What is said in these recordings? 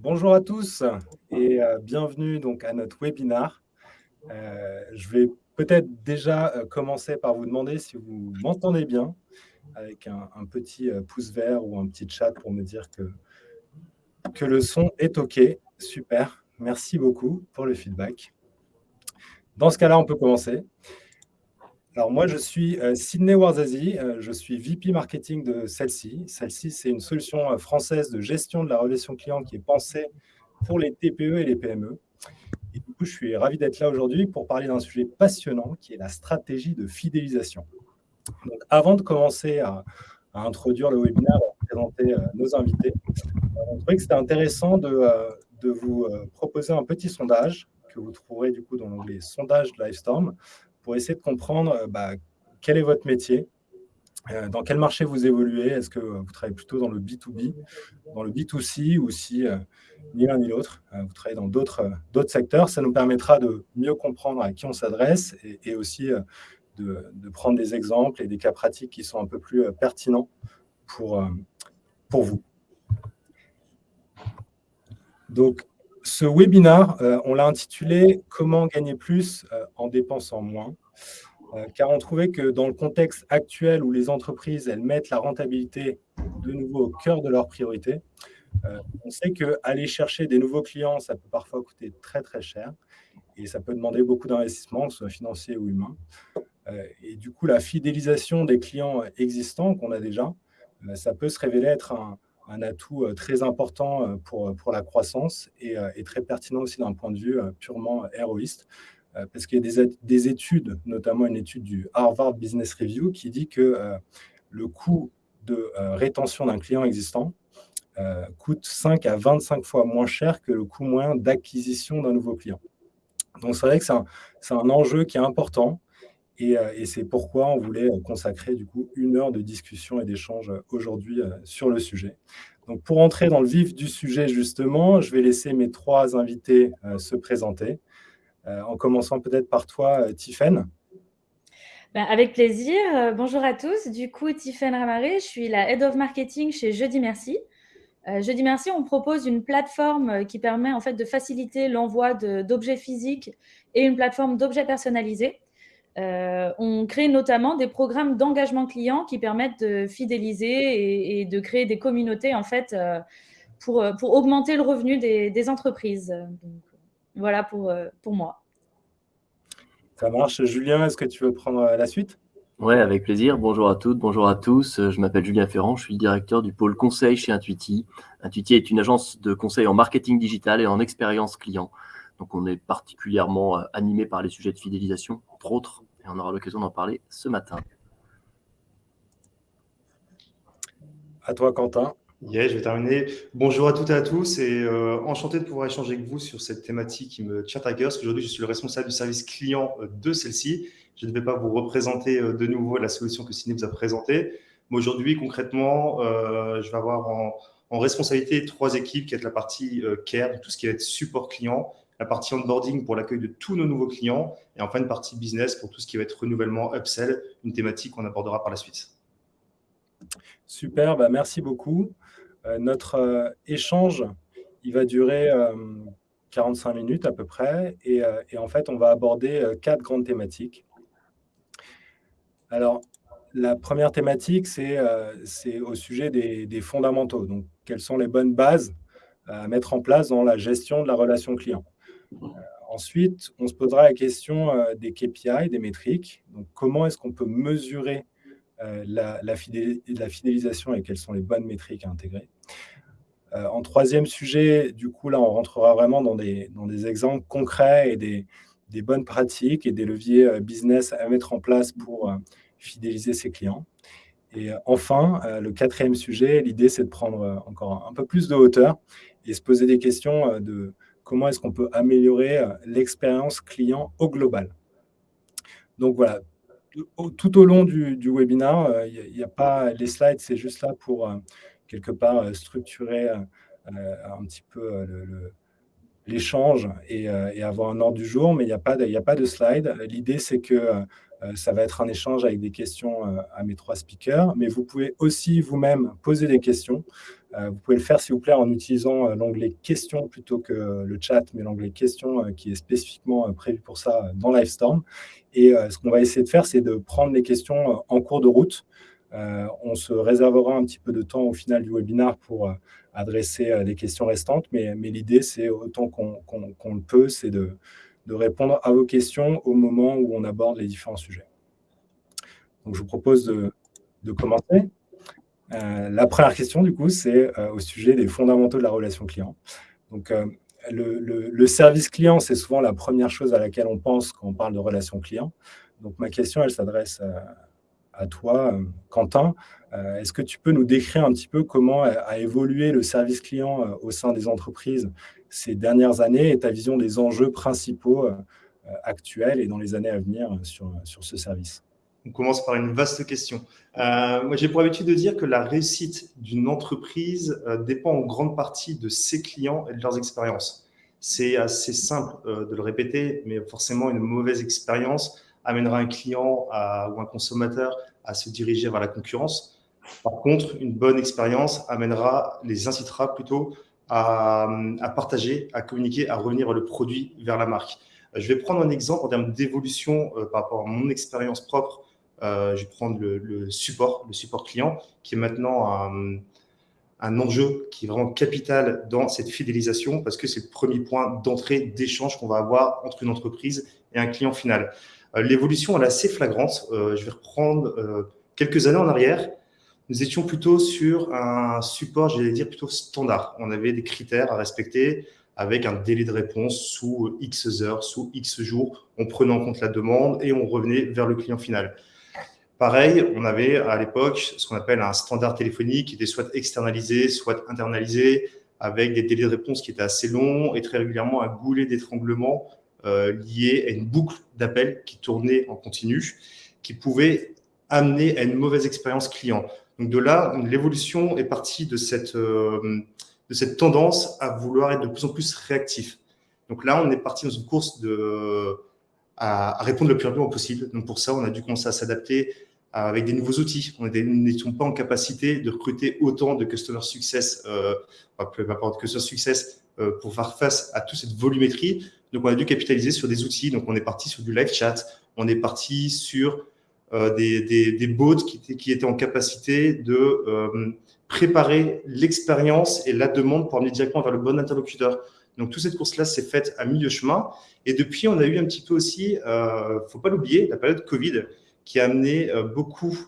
Bonjour à tous et euh, bienvenue donc à notre webinar. Euh, je vais peut-être déjà euh, commencer par vous demander si vous m'entendez bien avec un, petit pouce vert ou un petit chat pour me dire que, que le son est OK. Super, merci beaucoup pour le feedback. Dans ce cas-là, on peut commencer. Alors moi, je suis Sydney Warzazi, je suis VP Marketing de Celsi. Celsi, c'est une solution française de gestion de la relation client qui est pensée pour les TPE et les PME. Et du coup, je suis ravi d'être là aujourd'hui pour parler d'un sujet passionnant qui est la stratégie de fidélisation. Donc, avant de commencer à, introduire le webinaire, à présenter euh, nos invités, euh, on trouvait que c'était intéressant de, euh, de vous proposer un petit sondage que vous trouverez du coup dans l'onglet sondage de Livestorm pour essayer de comprendre bah, quel est votre métier, dans quel marché vous évoluez Est-ce que vous travaillez plutôt dans le B2B, dans le B2C ou si ni l'un ni l'autre, vous travaillez dans d'autres secteurs Ça nous permettra de mieux comprendre à qui on s'adresse et, aussi de, prendre des exemples et des cas pratiques qui sont un peu plus pertinents pour, pour vous. Donc, ce webinaire, on l'a intitulé « Comment gagner plus en dépensant moins ?» Euh, car on trouvait que dans le contexte actuel où les entreprises elles mettent la rentabilité de nouveau au cœur de leurs priorités, euh, on sait qu'aller chercher des nouveaux clients, ça peut parfois coûter très très cher et ça peut demander beaucoup d'investissement, que ce soit financier ou humain. Euh, et du coup, la fidélisation des clients existants qu'on a déjà, ça peut se révéler être un, atout très important pour, pour la croissance et, et très pertinent aussi d'un point de vue purement héroïste. Euh, parce qu'il y a des, études, notamment une étude du Harvard Business Review, qui dit que euh, le coût de euh, rétention d'un client existant coûte 5 à 25 fois moins cher que le coût moyen d'acquisition d'un nouveau client. Donc, c'est vrai que c'est un, enjeu qui est important et, c'est pourquoi on voulait consacrer du coup une heure de discussion et d'échange aujourd'hui sur le sujet. Donc, pour entrer dans le vif du sujet, justement, je vais laisser mes trois invités se présenter. Euh, en commençant peut-être par toi, euh, Tiffaine. Ben, avec plaisir. Euh, bonjour à tous. Du coup, Tiffaine Ramaré, je suis la Head of Marketing chez Jeudi Merci. Jeudi Merci, on propose une plateforme qui permet en fait de faciliter l'envoi d'objets physiques et une plateforme d'objets personnalisés. On crée notamment des programmes d'engagement client qui permettent de fidéliser et, de créer des communautés en fait pour, pour augmenter le revenu des, entreprises. Voilà pour, euh, pour moi. Ça marche. Julien, est-ce que tu veux prendre euh, la suite? Oui, avec plaisir. Bonjour à toutes, bonjour à tous. Euh, je m'appelle Julien Ferrand, je suis le directeur du pôle conseil chez Intuiti. Intuiti est une agence de conseil en marketing digital et en expérience client. Donc, on est particulièrement animé par les sujets de fidélisation, entre autres, et on aura l'occasion d'en parler ce matin. À toi, Quentin. Yeah, je vais terminer. Bonjour à toutes et à tous et euh, enchanté de pouvoir échanger avec vous sur cette thématique qui me tient à cœur. Parce qu'aujourd'hui, je suis le responsable du service client euh, de celle-ci. Je ne vais pas vous représenter euh, de nouveau la solution que Ciné vous a présentée. Mais aujourd'hui, concrètement, je vais avoir en, responsabilité trois équipes qui est la partie care, tout ce qui va être support client, la partie onboarding pour l'accueil de tous nos nouveaux clients et enfin une partie business pour tout ce qui va être renouvellement, upsell, une thématique qu'on abordera par la suite. Super, bah merci beaucoup. Euh, notre euh, échange, il va durer 45 euh, minutes à peu près. Et, en fait, on va aborder quatre grandes thématiques. Alors, la première thématique, c'est au sujet des, fondamentaux. Donc, quelles sont les bonnes bases à mettre en place dans la gestion de la relation client? Ensuite, on se posera la question des KPI, des métriques. Donc, comment est-ce qu'on peut mesurer euh, la, fidélisation et quelles sont les bonnes métriques à intégrer? Euh, en troisième sujet, du coup, là, on rentrera vraiment dans des, exemples concrets et des, bonnes pratiques et des leviers euh, business à mettre en place pour fidéliser ses clients. Et enfin, le quatrième sujet, l'idée, c'est de prendre encore un peu plus de hauteur et se poser des questions de comment est-ce qu'on peut améliorer l'expérience client au global. Donc voilà, tout au long du, webinaire, il euh, n'y a, pas les slides, c'est juste là pour euh, quelque part euh, structurer un petit peu l'échange et, avoir un ordre du jour, mais il n'y a, pas de, a pas de slide. L'idée, c'est que ça va être un échange avec des questions à mes trois speakers, mais vous pouvez aussi vous-même poser des questions. vous pouvez le faire, s'il vous plaît, en utilisant l'onglet « Questions » plutôt que le chat, mais l'onglet « Questions » qui est spécifiquement prévu pour ça dans Livestorm. Et ce qu'on va essayer de faire, c'est de prendre les questions en cours de route. on se réservera un petit peu de temps au final du webinaire pour adresser les questions restantes, mais l'idée, c'est autant qu'on le peut, c'est de, de répondre à vos questions au moment où on aborde les différents sujets. Donc, je vous propose de, commencer. Euh, la première question, du coup, c'est euh, au sujet des fondamentaux de la relation client. Donc, euh, le, service client, c'est souvent la première chose à laquelle on pense quand on parle de relation client. Donc, ma question, elle s'adresse à toi, Quentin. Est-ce que tu peux nous décrire un petit peu comment a évolué le service client au sein des entreprises ces dernières années et ta vision des enjeux principaux euh, actuels et dans les années à venir sur, sur ce service? On commence par une vaste question. Euh, moi, j'ai pour habitude de dire que la réussite d'une entreprise euh, dépend en grande partie de ses clients et de leurs expériences. C'est assez simple de le répéter, mais forcément, une mauvaise expérience amènera un client ou un consommateur à se diriger vers la concurrence. Par contre, une bonne expérience amènera, les incitera plutôt à, partager, à communiquer, à revenir le produit vers la marque. Euh, je vais prendre un exemple en termes d'évolution euh, par rapport à mon expérience propre. Euh, je vais prendre le, support, le support client, qui est maintenant un, un, enjeu qui est vraiment capital dans cette fidélisation parce que c'est le premier point d'entrée, d'échange qu'on va avoir entre une entreprise et un client final. L'évolution, elle est assez flagrante. je vais reprendre quelques années en arrière nous étions plutôt sur un support, j'allais dire, plutôt standard. On avait des critères à respecter avec un délai de réponse sous X heures, sous X jours. On prenait en compte la demande et on revenait vers le client final. Pareil, on avait à l'époque ce qu'on appelle un standard téléphonique qui était soit externalisé, soit internalisé, avec des délais de réponse qui étaient assez longs et très régulièrement un goulet d'étranglement euh, lié à une boucle d'appels qui tournait en continu, qui pouvait amener à une mauvaise expérience client. Donc de là, l'évolution est partie de cette, euh, de cette tendance à vouloir être de plus en plus réactif. Donc là, on est parti dans une course de, à, répondre le plus rapidement possible. Donc pour ça, on a dû commencer à s'adapter avec des nouveaux outils. On n'étions pas en capacité de recruter autant de customer success, euh, peu importe customer success, euh, pour faire face à toute cette volumétrie. Donc on a dû capitaliser sur des outils. Donc on est parti sur du live chat, on est parti sur euh, des, des, bots qui étaient, qui étaient en capacité de euh, préparer l'expérience et la demande pour amener directement vers le bon interlocuteur. Donc, toute cette course-là s'est faite à milieu chemin. Et depuis, on a eu un petit peu aussi, il euh, faut pas l'oublier, la période Covid qui a amené euh, beaucoup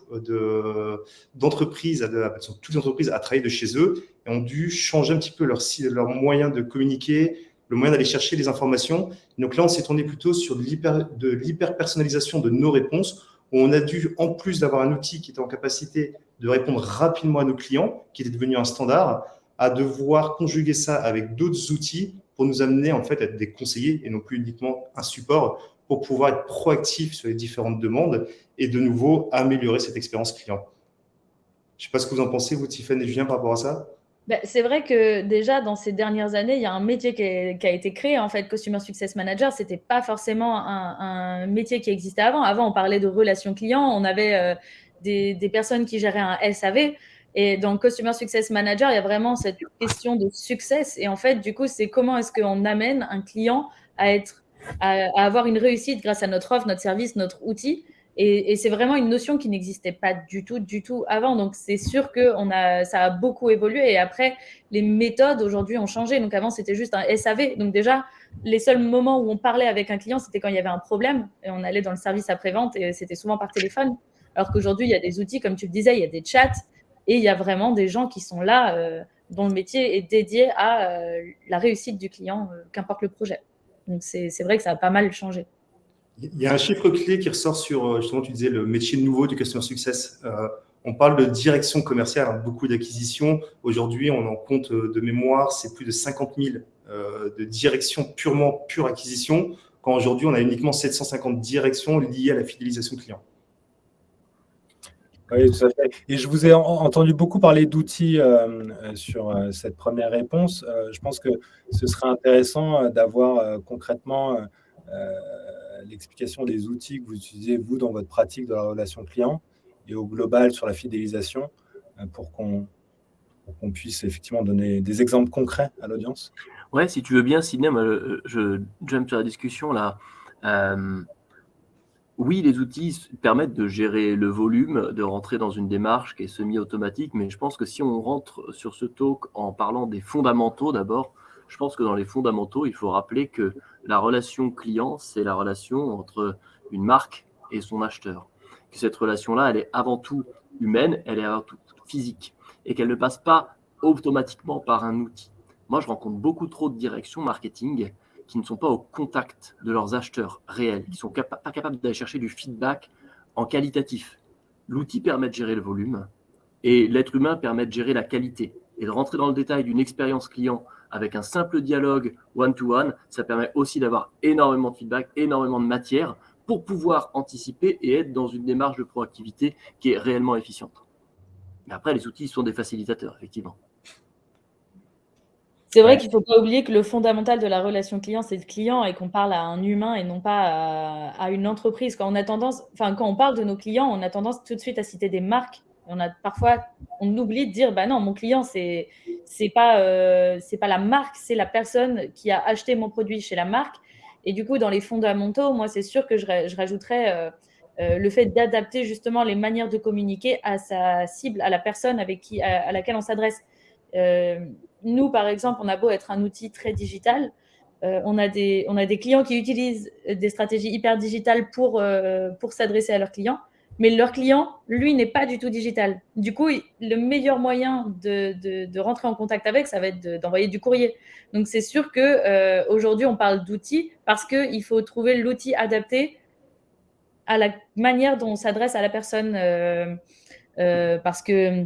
d'entreprises, de, toutes les entreprises à travailler de chez eux et ont dû changer un petit peu leur, leur moyen de communiquer, le moyen d'aller chercher les informations. Donc là, on s'est tourné plutôt sur de l'hyper-personnalisation de nos réponses on a dû, en plus d'avoir un outil qui était en capacité de répondre rapidement à nos clients, qui était devenu un standard, à devoir conjuguer ça avec d'autres outils pour nous amener en fait à être des conseillers et non plus uniquement un support pour pouvoir être proactif sur les différentes demandes et de nouveau améliorer cette expérience client. Je ne sais pas ce que vous en pensez, vous, Tiffany et Julien, par rapport à ça? Bah, c'est vrai que déjà, dans ces dernières années, il y a un métier qui, a été créé, en fait, Customer Success Manager. Ce n'était pas forcément un, métier qui existait avant. Avant, on parlait de relations clients, on avait euh, des, personnes qui géraient un SAV. Et dans Customer Success Manager, il y a vraiment cette question de success. Et en fait, du coup, c'est comment est-ce qu'on amène un client à, être, à avoir une réussite grâce à notre offre, notre service, notre outil. Et, c'est vraiment une notion qui n'existait pas du tout, du tout avant. Donc, c'est sûr que ça a beaucoup évolué. Et après, les méthodes aujourd'hui ont changé. Donc, avant, c'était juste un SAV. Donc, déjà, les seuls moments où on parlait avec un client, c'était quand il y avait un problème. Et on allait dans le service après-vente et c'était souvent par téléphone. Alors qu'aujourd'hui, il y a des outils, comme tu le disais, il y a des chats et il y a vraiment des gens qui sont là, euh, dont le métier est dédié à euh, la réussite du client, euh, qu'importe le projet. Donc, c'est vrai que ça a pas mal changé. Il y a un chiffre clé qui ressort sur, euh, justement, tu disais, le métier nouveau du Customer Success. Euh, on parle de direction commerciale, hein, beaucoup d'acquisitions. Aujourd'hui, on en compte euh, de mémoire, c'est plus de 50 000 de directions purement pure acquisition, quand aujourd'hui, on a uniquement 750 directions liées à la fidélisation client. Oui, tout à fait. Et je vous ai entendu beaucoup parler d'outils sur cette première réponse. je pense que ce serait intéressant d'avoir concrètement l'explication des outils que vous utilisez, vous, dans votre pratique de la relation client et au global sur la fidélisation pour qu'on puisse effectivement donner des exemples concrets à l'audience? Ouais, si tu veux bien, Sidney, je j'aime sur la discussion là. oui, les outils permettent de gérer le volume, de rentrer dans une démarche qui est semi-automatique, mais je pense que si on rentre sur ce talk en parlant des fondamentaux d'abord, je pense que dans les fondamentaux, il faut rappeler que la relation client, c'est la relation entre une marque et son acheteur. Que cette relation-là, elle est avant tout humaine, elle est avant tout physique, et qu'elle ne passe pas automatiquement par un outil. Moi, je rencontre beaucoup trop de directions marketing qui ne sont pas au contact de leurs acheteurs réels, qui ne sont pas capables d'aller chercher du feedback en qualitatif. L'outil permet de gérer le volume et l'être humain permet de gérer la qualité et de rentrer dans le détail d'une expérience client avec un simple dialogue one-to-one, ça permet aussi d'avoir énormément de feedback, énormément de matière pour pouvoir anticiper et être dans une démarche de proactivité qui est réellement efficiente. Mais après, les outils sont des facilitateurs, effectivement. C'est vrai qu'il ne faut pas oublier que le fondamental de la relation client, c'est le client et qu'on parle à un humain et non pas à, une entreprise. Quand on, a tendance, enfin, quand on parle de nos clients, on a tendance tout de suite à citer des marques on a parfois, on oublie de dire, bah non, mon client, c'est c'est pas euh, c'est pas la marque, c'est la personne qui a acheté mon produit chez la marque. Et du coup, dans les fondamentaux, moi, c'est sûr que je, rajouterais euh, euh, le fait d'adapter justement les manières de communiquer à sa cible, à la personne avec qui, à, laquelle on s'adresse. nous, par exemple, on a beau être un outil très digital, on, a des, on a des clients qui utilisent des stratégies hyper digitales pour, pour s'adresser à leurs clients mais leur client, lui, n'est pas du tout digital. Du coup, le meilleur moyen de, rentrer en contact avec, ça va être d'envoyer du courrier. Donc, c'est sûr qu'aujourd'hui, euh, on parle d'outils parce qu'il faut trouver l'outil adapté à la manière dont on s'adresse à la personne. Euh, euh, parce que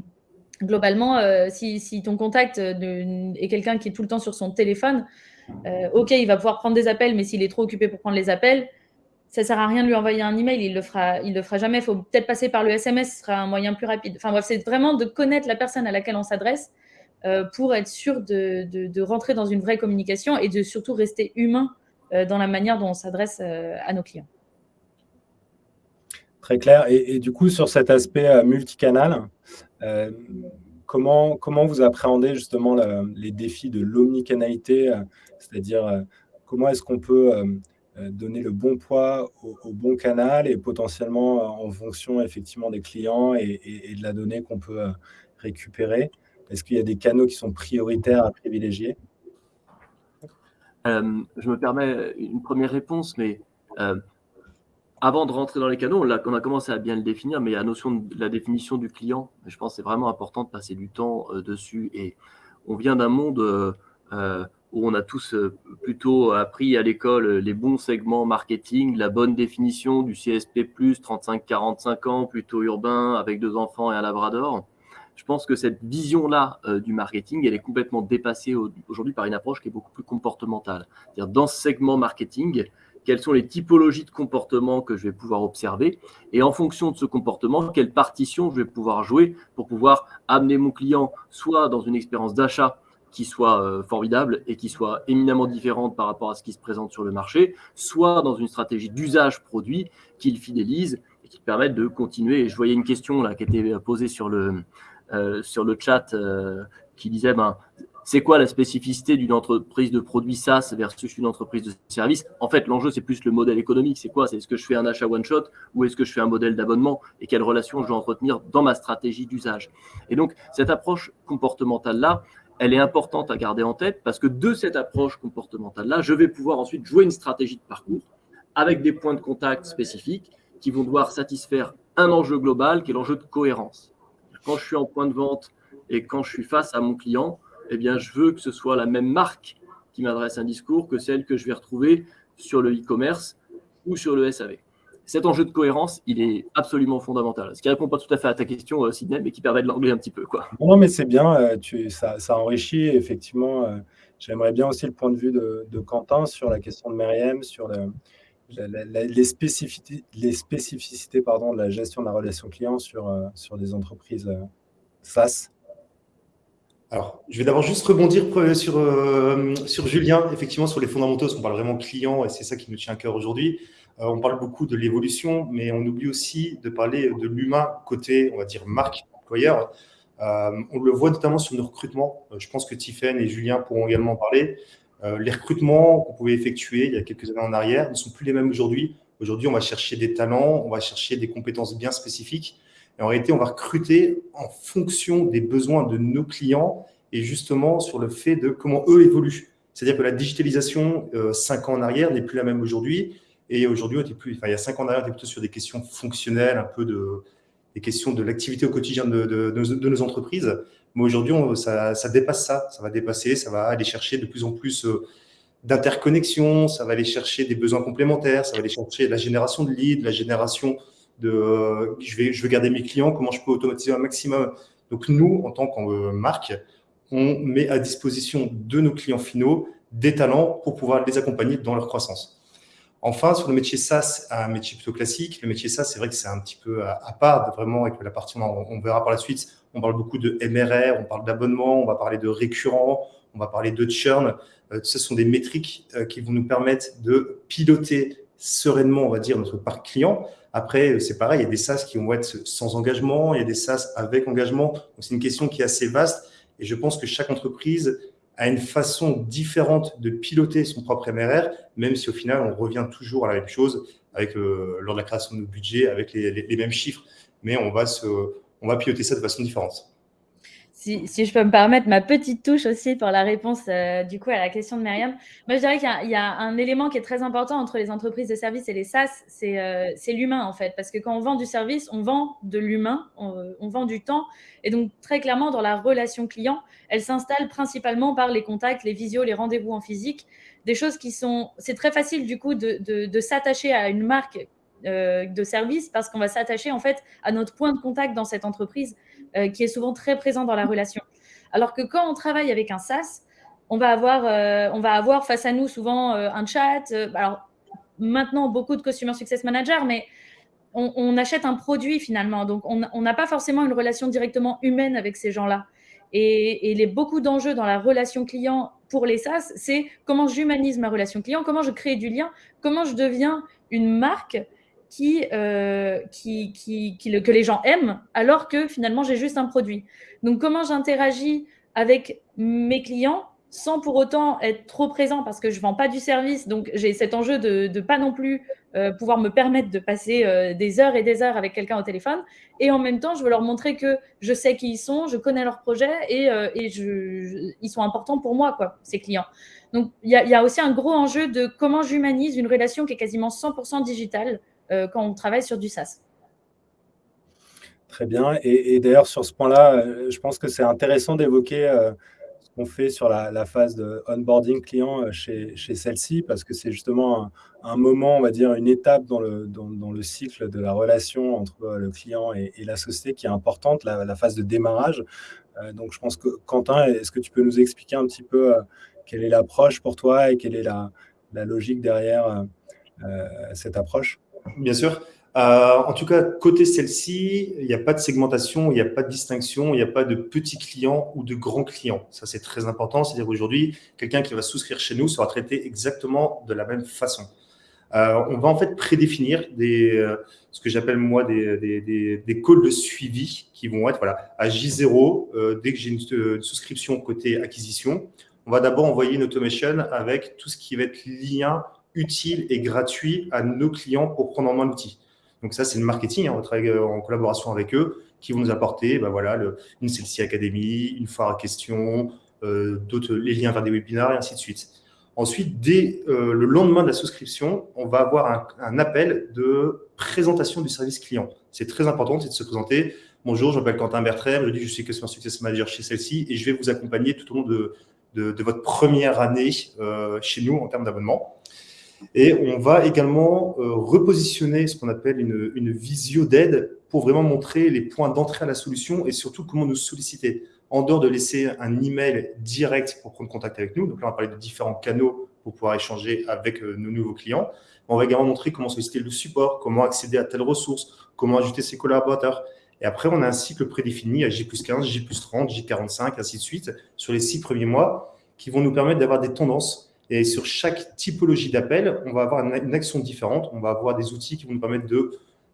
globalement, si, ton contact est quelqu'un qui est tout le temps sur son téléphone, ok, il va pouvoir prendre des appels, mais s'il est trop occupé pour prendre les appels, ça sert à rien de lui envoyer un email, il le le fera jamais. Il faut peut-être passer par le SMS, ce sera un moyen plus rapide. Enfin bref, c'est vraiment de connaître la personne à laquelle on s'adresse euh, pour être sûr de, rentrer dans une vraie communication et de surtout rester humain euh, dans la manière dont on s'adresse euh, à nos clients. Très clair. Et, du coup, sur cet aspect multicanal, comment, comment vous appréhendez justement les défis de l'omnicanalité C'est-à-dire, comment est-ce qu'on peut donner le bon poids au, bon canal et potentiellement euh, en fonction effectivement des clients et, de la donnée qu'on peut euh, récupérer Est-ce qu'il y a des canaux qui sont prioritaires à privilégier? Je me permets une première réponse, mais avant de rentrer dans les canaux, on a, a, commencé à bien le définir, mais la notion de la définition du client, je pense que c'est vraiment important de passer du temps dessus. Et on vient d'un monde où on a tous euh, plutôt appris à l'école les bons segments marketing, la bonne définition du CSP+, 35-45 ans, plutôt urbain, avec deux enfants et un labrador. Je pense que cette vision-là euh, du marketing, elle est complètement dépassée aujourd'hui par une approche qui est beaucoup plus comportementale. C'est-à-dire dans ce segment marketing, quelles sont les typologies de comportement que je vais pouvoir observer et en fonction de ce comportement, quelle partition je vais pouvoir jouer pour pouvoir amener mon client soit dans une expérience d'achat qui soit euh, formidable et qui soit éminemment différente par rapport à ce qui se présente sur le marché, soit dans une stratégie d'usage produit qui le fidélise et qui permette de continuer. Et je voyais une question là qui était posée sur le, euh, sur le chat euh, qui disait ben, c'est quoi la spécificité d'une entreprise de produits SaaS versus une entreprise de service? En fait, l'enjeu, c'est plus le modèle économique. C'est quoi? C'est est-ce que je fais un achat one-shot ou est-ce que je fais un modèle d'abonnement? Et quelle relation je dois entretenir dans ma stratégie d'usage? Et donc, cette approche comportementale-là, elle est importante à garder en tête parce que de cette approche comportementale-là, je vais pouvoir ensuite jouer une stratégie de parcours avec des points de contact spécifiques qui vont devoir satisfaire un enjeu global qui est l'enjeu de cohérence. Quand je suis en point de vente et quand je suis face à mon client, eh bien, je veux que ce soit la même marque qui m'adresse un discours que celle que je vais retrouver sur le e-commerce ou sur le SAV cet enjeu de cohérence, il est absolument fondamental. Ce qui ne répond pas tout à fait à ta question, euh, Sidney, mais qui permet de l'anglais un petit peu. Quoi. Non, mais c'est bien, euh, tu, ça, enrichit. Effectivement, euh, j'aimerais bien aussi le point de vue de, Quentin sur la question de Myriam, sur les spécificités, les spécificités pardon, de la gestion de la relation client sur, sur des entreprises SaaS. Alors, je vais d'abord juste rebondir sur, sur Julien, effectivement, sur les fondamentaux, parce qu'on parle vraiment client, et c'est ça qui nous tient à cœur aujourd'hui. On parle beaucoup de l'évolution, mais on oublie aussi de parler de l'humain côté, on va dire, marque employeur. on le voit notamment sur nos recrutements. je pense que Tiffen et Julien pourront également en parler. les recrutements qu'on pouvait effectuer il y a quelques années en arrière ne sont plus les mêmes aujourd'hui. Aujourd'hui, on va chercher des talents, on va chercher des compétences bien spécifiques. Et en réalité, on va recruter en fonction des besoins de nos clients et justement sur le fait de comment eux évoluent. C'est-à-dire que la digitalisation, euh, cinq ans en arrière, n'est plus la même aujourd'hui. Et aujourd'hui, plus, enfin, il y a cinq ans on était plutôt sur des questions fonctionnelles, un peu de, des questions de l'activité au quotidien de, de, nos entreprises. Mais aujourd'hui, ça, dépasse ça. Ça va dépasser, ça va aller chercher de plus en plus euh, d'interconnexion, ça va aller chercher des besoins complémentaires, ça va aller chercher la génération de leads, la génération de euh, je, vais, je veux garder mes clients, comment je peux automatiser un maximum. Donc nous, en tant que marque, on met à disposition de nos clients finaux des talents pour pouvoir les accompagner dans leur croissance. Enfin, sur le métier SaaS, un métier plutôt classique, le métier SaaS, c'est vrai que c'est un petit peu à, part, vraiment, avec la partie, on, on verra par la suite, on parle beaucoup de MRR, on parle d'abonnement, on va parler de récurrent, on va parler de churn. Euh, ce sont des métriques euh, qui vont nous permettre de piloter sereinement, on va dire, notre parc client. Après, c'est pareil, il y a des SaaS qui vont être sans engagement, il y a des SaaS avec engagement. c'est une question qui est assez vaste. Et je pense que chaque entreprise a une façon différente de piloter son propre MRR, même si au final, on revient toujours à la même chose avec euh, lors de la création de nos budgets, avec les, mêmes chiffres. Mais on va, on va piloter ça de façon différente si, je peux me permettre ma petite touche aussi pour la réponse euh, du coup à la question de Myriam. Moi, je dirais qu'il y, a un élément qui est très important entre les entreprises de services et les SaaS, euh, c'est l'humain en fait. Parce que quand on vend du service, on vend de l'humain, on, vend du temps. Et donc, très clairement, dans la relation client, elle s'installe principalement par les contacts, les visios, les rendez-vous en physique. Des choses qui sont. C'est très facile du coup de, s'attacher à une marque euh, de service parce qu'on va s'attacher en fait à notre point de contact dans cette entreprise euh, qui est souvent très présent dans la relation. Alors que quand on travaille avec un SaaS, on va avoir, euh, on va avoir face à nous souvent euh, un chat. alors maintenant, beaucoup de Customer Success Manager, mais on, achète un produit finalement. Donc, on n'a pas forcément une relation directement humaine avec ces gens-là. Et, et les, beaucoup d'enjeux dans la relation client pour les SaaS, c'est comment j'humanise ma relation client, comment je crée du lien, comment je deviens une marque euh, qui, qui, qui, que les gens aiment, alors que finalement, j'ai juste un produit. Donc, comment j'interagis avec mes clients sans pour autant être trop présent parce que je ne vends pas du service. Donc, j'ai cet enjeu de ne pas non plus euh, pouvoir me permettre de passer euh, des heures et des heures avec quelqu'un au téléphone. Et en même temps, je veux leur montrer que je sais qui ils sont, je connais leurs projets et, ils sont importants pour moi, quoi, ces clients. Donc, il y, y, a aussi un gros enjeu de comment j'humanise une relation qui est quasiment 100% digitale euh, quand on travaille sur du SaaS. Très bien. Et, d'ailleurs, sur ce point-là, euh, je pense que c'est intéressant d'évoquer euh, ce qu'on fait sur la, phase de onboarding client chez, celle-ci, parce que c'est justement un, moment, on va dire, une étape dans le, dans, le cycle de la relation entre le client et, la société qui est importante, la, phase de démarrage. donc, je pense que Quentin, est-ce que tu peux nous expliquer un petit peu quelle est l'approche pour toi et quelle est la, logique derrière cette approche? Bien sûr. Euh, en tout cas, côté celle-ci, il n'y a pas de segmentation, il n'y a pas de distinction, il n'y a pas de petits clients ou de grands clients. Ça, c'est très important. C'est-à-dire aujourd'hui, quelqu'un qui va souscrire chez nous sera traité exactement de la même façon. Euh, on va en fait prédéfinir des, euh, ce que j'appelle moi des, des, des, calls de suivi qui vont être voilà, à J0, dès que j'ai une, souscription côté acquisition, on va d'abord envoyer une automation avec tout ce qui va être lien utile et gratuit à nos clients pour prendre en main l'outil. Donc ça, c'est le marketing, hein, euh, en collaboration avec eux, qui vont nous apporter bah voilà, une Celsi Academy, une foire à questions, euh, les liens vers des webinaires et ainsi de suite. Ensuite, dès euh, le lendemain de la souscription, on va avoir un, appel de présentation du service client. C'est très important, c'est de se présenter. Bonjour, je m'appelle Quentin Bertrem, je dis je suis Customer Success Manager chez celle-ci et je vais vous accompagner tout au long de, de, votre première année chez nous en termes d'abonnement. Et on va également euh, repositionner ce qu'on appelle une, visio d'aide pour vraiment montrer les points d'entrée à la solution et surtout comment nous solliciter. En dehors de laisser un email direct pour prendre contact avec nous, donc là on va parler de différents canaux pour pouvoir échanger avec euh, nos nouveaux clients. On va également montrer comment solliciter le support, comment accéder à telle ressource, comment ajouter ses collaborateurs. Et après, on a un cycle prédéfini à J 15, J 30, J 45, ainsi de suite, sur les six premiers mois, qui vont nous permettre d'avoir des tendances Et sur chaque typologie d'appel, on va avoir une action différente. On va avoir des outils qui vont nous permettre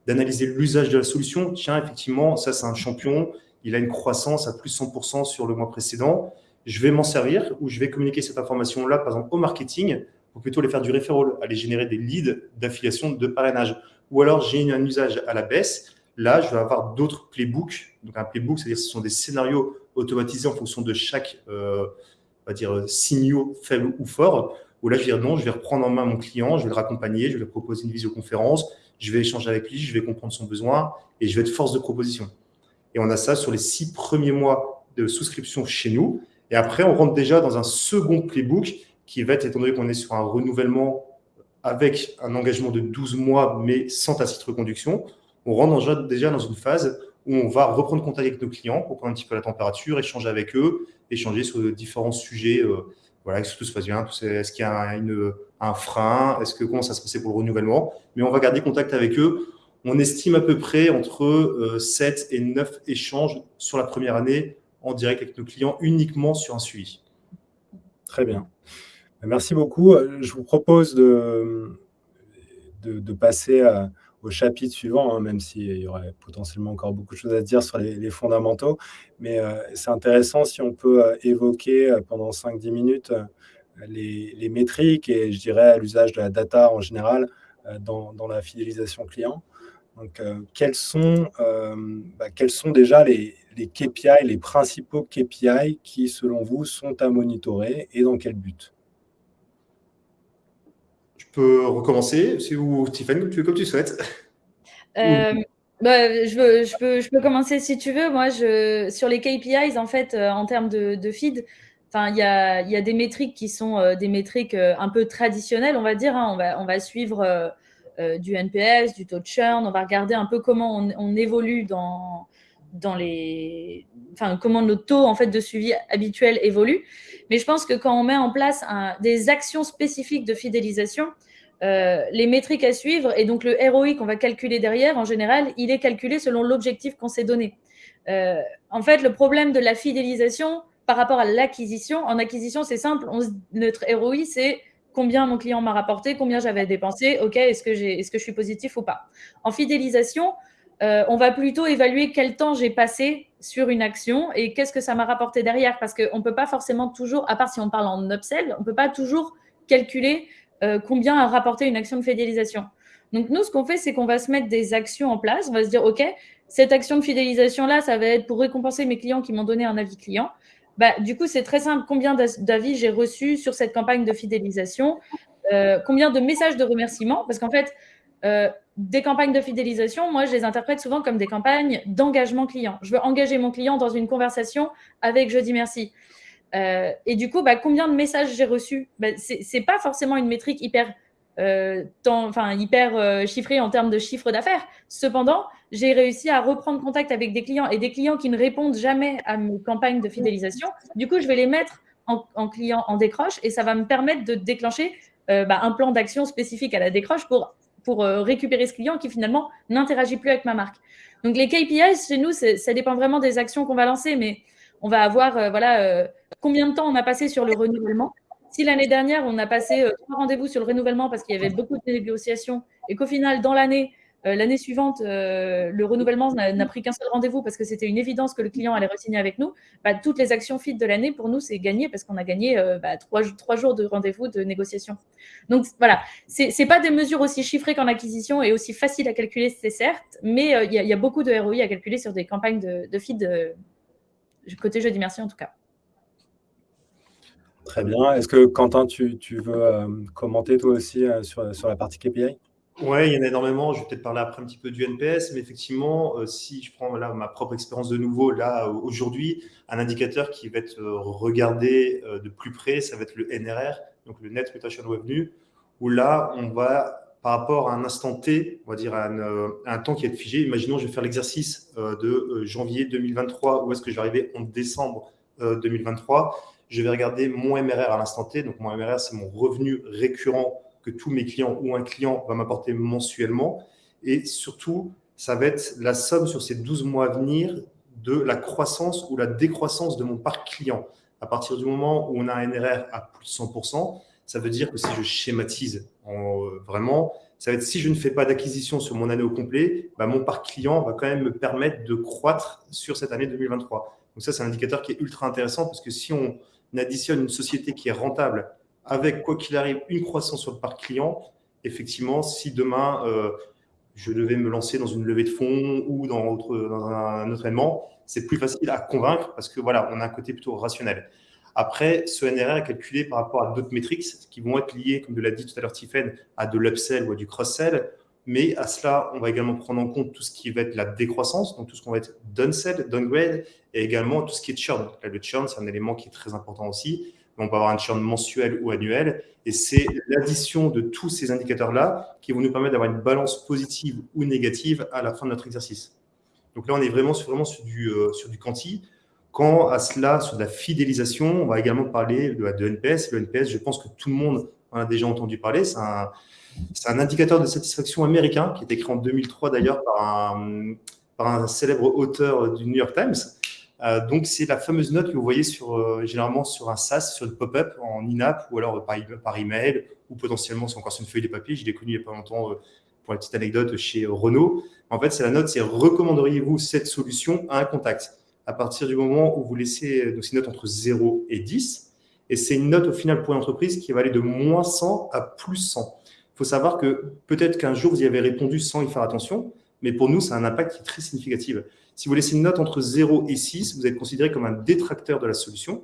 d'analyser l'usage de la solution. Tiens, effectivement, ça, c'est un champion. Il a une croissance à plus 100% sur le mois précédent. Je vais m'en servir ou je vais communiquer cette information-là, par exemple, au marketing pour plutôt les faire du referral, aller générer des leads d'affiliation, de parrainage. Ou alors, j'ai un usage à la baisse. Là, je vais avoir d'autres playbooks. Donc, un playbook, c'est-à-dire ce sont des scénarios automatisés en fonction de chaque euh, va dire, signaux faibles ou forts. Où là, je vais dire non, je vais reprendre en main mon client, je vais le raccompagner, je vais lui proposer une visioconférence, je vais échanger avec lui, je vais comprendre son besoin et je vais être force de proposition. Et on a ça sur les six premiers mois de souscription chez nous. Et après, on rentre déjà dans un second playbook qui va être, étant donné qu'on est sur un renouvellement avec un engagement de 12 mois, mais sans tacite reconduction, on rentre déjà dans une phase où on va reprendre contact avec nos clients pour prendre un petit peu la température, échanger avec eux, échanger sur différents sujets. Euh, voilà, est-ce que tout se passe bien Est-ce qu'il y a un frein Est-ce que comment ça se passait pour le renouvellement Mais on va garder contact avec eux. On estime à peu près entre 7 euh, et 9 échanges sur la première année en direct avec nos clients uniquement sur un suivi. Très bien. Merci beaucoup. Je vous propose de, de, passer au chapitre suivant, hein, même s'il y aurait potentiellement encore beaucoup de choses à dire sur les, fondamentaux. Mais euh, c'est intéressant si on peut euh, évoquer euh, pendant 5-10 minutes les, métriques et je dirais l'usage de la data en général dans, dans la fidélisation client. Donc, quels, sont, bah, quels sont déjà les, les KPI, les principaux KPI qui, selon vous, sont à monitorer et dans quel but? Peux recommencer, c'est où, Stéphane, comme tu souhaites. Euh, bah, je, veux, je, peux, je peux commencer si tu veux. Moi, je, sur les KPIs, en fait, euh, en termes de, de feed, il y a, y a, des métriques qui sont euh, des métriques un peu traditionnelles, on va dire. Hein. On, va, on va suivre du NPS, du taux de churn, on va regarder un peu comment on, évolue dans, dans les, enfin, comment nos taux en fait de suivi habituels évoluent. Mais je pense que quand on met en place des actions spécifiques de fidélisation, euh, les métriques à suivre et donc le ROI qu'on va calculer derrière, en général, il est calculé selon l'objectif qu'on s'est donné. Euh, en fait, le problème de la fidélisation par rapport à l'acquisition, en acquisition, c'est simple. notre ROI, c'est combien mon client m'a rapporté, combien j'avais dépensé, ok, est-ce que, je suis positif ou pas. En fidélisation, euh, on va plutôt évaluer quel temps j'ai passé sur une action et qu'est-ce que ça m'a rapporté derrière? Parce qu'on ne peut pas forcément toujours, à part si on parle en upsell, on ne peut pas toujours calculer euh, combien a rapporté une action de fidélisation. Donc, nous, ce qu'on fait, c'est qu'on va se mettre des actions en place. On va se dire, OK, cette action de fidélisation-là, ça va être pour récompenser mes clients qui m'ont donné un avis client. Bah, du coup, c'est très simple. Combien d'avis j'ai reçus sur cette campagne de fidélisation? Euh, Combien de messages de remerciement Parce qu'en fait, des campagnes de fidélisation, moi, je les interprète souvent comme des campagnes d'engagement client. Je veux engager mon client dans une conversation avec Je dis merci. Euh, et du coup, bah, combien de messages j'ai reçus? Bah, Ce n'est pas forcément une métrique hyper, euh, hyper euh, chiffrée en termes de chiffre d'affaires. Cependant, j'ai réussi à reprendre contact avec des clients et des clients qui ne répondent jamais à mes campagnes de fidélisation. Du coup, je vais les mettre en, en client en décroche et ça va me permettre de déclencher bah, un plan d'action spécifique à la décroche pour pour euh, récupérer ce client qui finalement n'interagit plus avec ma marque. Donc les KPIs chez nous, ça dépend vraiment des actions qu'on va lancer, mais on va avoir euh, voilà euh, combien de temps on a passé sur le renouvellement. Si l'année dernière on a passé trois rendez-vous sur le renouvellement parce qu'il y avait beaucoup de négociations et qu'au final dans l'année euh, l'année suivante, euh, le renouvellement n'a pris qu'un seul rendez-vous parce que c'était une évidence que le client allait re-signer avec nous. Bah, toutes les actions fit de l'année, pour nous, c'est gagné parce qu'on a gagné euh, bah, trois, jours de rendez-vous de négociation. Donc voilà, ce n'est pas des mesures aussi chiffrées qu'en acquisition et aussi faciles à calculer, c'est certes, mais il y, a beaucoup de ROI à calculer sur des campagnes de, de feed côté jeudi merci en tout cas. Très bien. Est-ce que Quentin, tu, veux commenter toi aussi sur la partie KPI oui, il y en a énormément. Je vais peut-être parler après un petit peu du NPS, mais effectivement, euh, si je prends là, ma propre expérience de nouveau, là, aujourd'hui, un indicateur qui va être euh, regardé euh, de plus près, ça va être le NRR, donc le Net Retention Revenue, où là, on va, par rapport à un instant T, on va dire à un, temps qui est figé, imaginons, je vais faire l'exercice de janvier 2023, où est-ce que je vais arriver en décembre 2023, je vais regarder mon MRR à l'instant T, donc mon MRR, c'est mon revenu récurrent que tous mes clients ou un client va m'apporter mensuellement. Et surtout, ça va être la somme sur ces 12 mois à venir de la croissance ou la décroissance de mon parc client. À partir du moment où on a un NRR à plus de 100%, ça veut dire que si je schématise en, vraiment, ça va être si je ne fais pas d'acquisition sur mon année au complet, bah, mon parc client va quand même me permettre de croître sur cette année 2023. Donc ça, c'est un indicateur qui est ultra intéressant parce que si on additionne une société qui est rentable avec, quoi qu'il arrive, une croissance sur le parc client, effectivement, si demain, euh, je devais me lancer dans une levée de fonds ou dans, un autre événement, c'est plus facile à convaincre parce que voilà, on a un côté plutôt rationnel. Après, ce NRR est calculé par rapport à d'autres métriques qui vont être liées, comme l'a dit tout à l'heure Tiffen, à de l'upsell ou à du cross-sell. Mais à cela, on va également prendre en compte tout ce qui va être la décroissance, donc tout ce qu'on va être downsell, downgrade, et également tout ce qui est churn. le churn, c'est un élément qui est très important aussi. On peut avoir un churn mensuel ou annuel. Et c'est l'addition de tous ces indicateurs-là qui vont nous permettre d'avoir une balance positive ou négative à la fin de notre exercice. Donc là, on est vraiment sur, du, euh, sur du quanti. Quand à cela, sur de la fidélisation, on va également parler de, de NPS. Le NPS, je pense que tout le monde en a déjà entendu parler. C'est un, un, indicateur de satisfaction américain qui a été créé en 2003 d'ailleurs par par un célèbre auteur du New York Times. Euh, donc, c'est la fameuse note que vous voyez euh, généralement sur un SaaS, sur le pop-up en in-app ou alors par, par email ou potentiellement c'est encore sur une feuille de papier. Je l'ai connu il n'y a pas longtemps euh, pour la petite anecdote chez Renault. En fait, c'est la note, c'est recommanderiez-vous cette solution à un contact? À partir du moment où vous laissez donc, une note entre 0 et 10. Et c'est une note au final pour l'entreprise qui va aller de moins 100 à plus 100. Il faut savoir que peut-être qu'un jour, vous y avez répondu sans y faire attention, mais pour nous, c'est un impact qui est très significatif. Si vous laissez une note entre 0 et 6, vous êtes considéré comme un détracteur de la solution.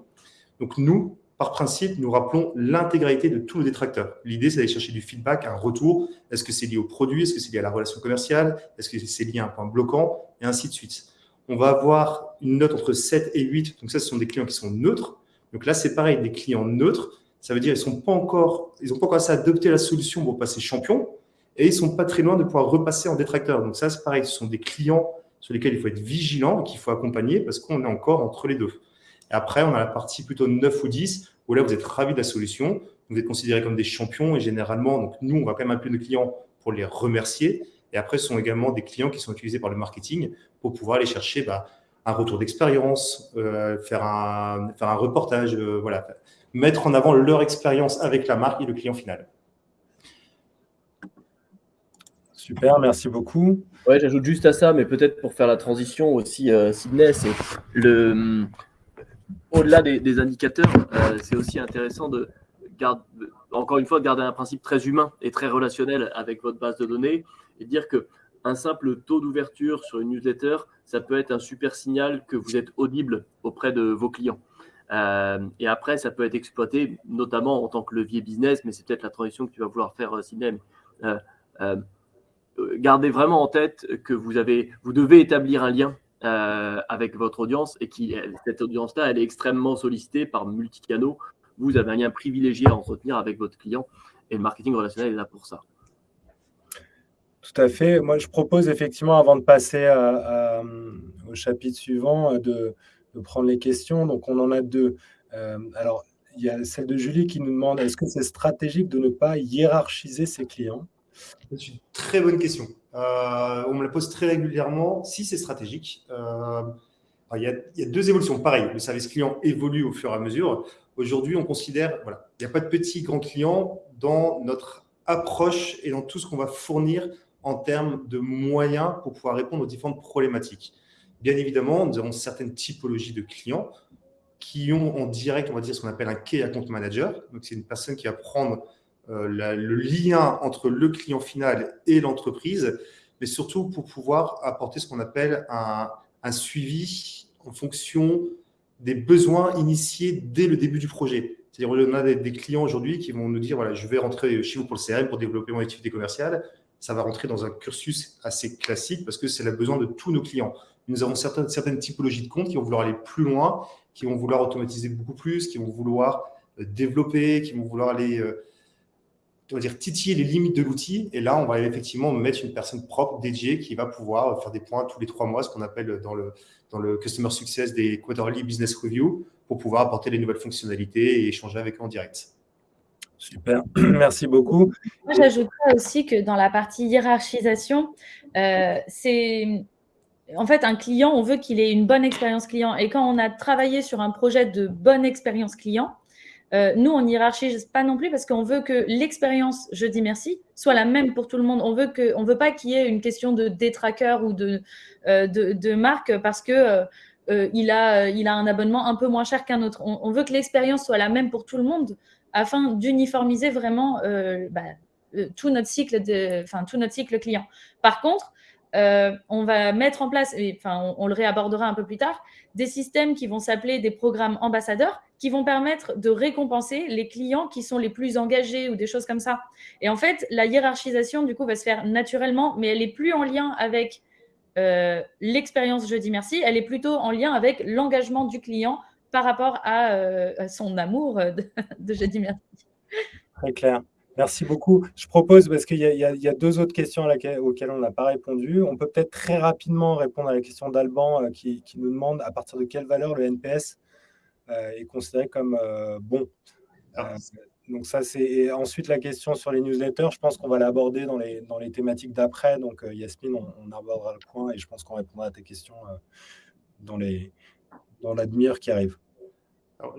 Donc nous, par principe, nous rappelons l'intégralité de tous nos détracteurs. L'idée, c'est d'aller chercher du feedback, un retour. Est-ce que c'est lié au produit? Est-ce que c'est lié à la relation commerciale? Est-ce que c'est lié à un point bloquant? Et ainsi de suite. On va avoir une note entre 7 et 8. Donc ça, ce sont des clients qui sont neutres. Donc là, c'est pareil, des clients neutres. Ça veut dire qu'ils n'ont pas encore, ils pas encore assez adopté la solution pour passer champion et ils sont pas très loin de pouvoir repasser en détracteur. Donc ça, c'est pareil, ce sont des clients sur lesquels il faut être vigilant et qu'il faut accompagner parce qu'on est encore entre les deux. Et après, on a la partie plutôt 9 ou 10 où là, vous êtes ravi de la solution, vous êtes considérés comme des champions et généralement, donc nous, on va quand même appeler nos clients pour les remercier. Et après, ce sont également des clients qui sont utilisés par le marketing pour pouvoir aller chercher bah, un retour d'expérience, euh, faire, un, faire un reportage, euh, voilà, mettre en avant leur expérience avec la marque et le client final. Super, merci beaucoup. Ouais, j'ajoute juste à ça, mais peut-être pour faire la transition aussi, euh, c'est le au-delà des, indicateurs, euh, c'est aussi intéressant de garder, encore une fois, de garder un principe très humain et très relationnel avec votre base de données et dire que un simple taux d'ouverture sur une newsletter, ça peut être un super signal que vous êtes audible auprès de vos clients. Euh, et après, ça peut être exploité, notamment en tant que levier business, mais c'est peut-être la transition que tu vas vouloir faire. Euh, gardez vraiment en tête que vous, avez, vous devez établir un lien euh, avec votre audience et qui, cette audience-là, elle est extrêmement sollicitée par multicanaux. Vous avez un lien privilégié à entretenir avec votre client et le marketing relationnel est là pour ça. Tout à fait. Moi, je propose effectivement, avant de passer au chapitre suivant, de, de, prendre les questions. Donc, on en a deux. Euh, alors, il y a celle de Julie qui nous demande est-ce que c'est stratégique de ne pas hiérarchiser ses clients? C'est une très bonne question. Euh, on me la pose très régulièrement. Si c'est stratégique, euh, il, y a, deux évolutions. Pareil, le service client évolue au fur et à mesure. Aujourd'hui, on considère, voilà, il n'y a pas de petits grands clients dans notre approche et dans tout ce qu'on va fournir en termes de moyens pour pouvoir répondre aux différentes problématiques. Bien évidemment, nous avons certaines typologies de clients qui ont en direct, on va dire, ce qu'on appelle un key account manager. Donc, c'est une personne qui va prendre euh, le lien entre le client final et l'entreprise, mais surtout pour pouvoir apporter ce qu'on appelle un, suivi en fonction des besoins initiés dès le début du projet. C'est-à-dire, on a des, clients aujourd'hui qui vont nous dire, voilà, je vais rentrer chez vous pour le CRM, pour développer mon activité commerciale. Ça va rentrer dans un cursus assez classique parce que c'est le besoin de tous nos clients. Nous avons certaines, typologies de comptes qui vont vouloir aller plus loin, qui vont vouloir automatiser beaucoup plus, qui vont vouloir euh, développer, qui vont vouloir aller euh, on va dire, titiller les limites de l'outil. Et là, on va effectivement mettre une personne propre, dédiée, qui va pouvoir faire des points tous les trois mois, ce qu'on appelle dans le, dans le Customer Success des Quarterly Business Review, pour pouvoir apporter les nouvelles fonctionnalités et échanger avec eux en direct. Super, merci beaucoup. Moi, j'ajouterais aussi que dans la partie hiérarchisation, euh, c'est en fait un client, on veut qu'il ait une bonne expérience client. Et quand on a travaillé sur un projet de bonne expérience client, nous, on hiérarchise pas non plus parce qu'on veut que l'expérience je dis merci soit la même pour tout le monde. On veut veut pas qu'il y ait une question de détraqueur ou de, de, marque parce que il, a, il a un abonnement un peu moins cher qu'un autre. On, veut que l'expérience soit la même pour tout le monde afin d'uniformiser vraiment bah, tout notre cycle de, tout notre cycle client. Par contre, euh, on va mettre en place, et, on, le réabordera un peu plus tard, des systèmes qui vont s'appeler des programmes ambassadeurs qui vont permettre de récompenser les clients qui sont les plus engagés ou des choses comme ça. Et en fait, la hiérarchisation, du coup, va se faire naturellement, mais elle est plus en lien avec euh, l'expérience Jeudi Merci, elle est plutôt en lien avec l'engagement du client par rapport à, euh, son amour de, de Jeudi Merci. Très clair. Merci beaucoup. Je propose, parce qu'il y, a deux autres questions auxquelles on n'a pas répondu, on peut peut-être très rapidement répondre à la question d'Alban euh, qui, nous demande à partir de quelle valeur le NPS euh, est considéré comme euh, bon. donc ça, c'est ensuite la question sur les newsletters. Je pense qu'on va l'aborder dans les, dans les thématiques d'après. Donc Yasmine, on, abordera le point et je pense qu'on répondra à tes questions dans, les, dans la demi-heure qui arrive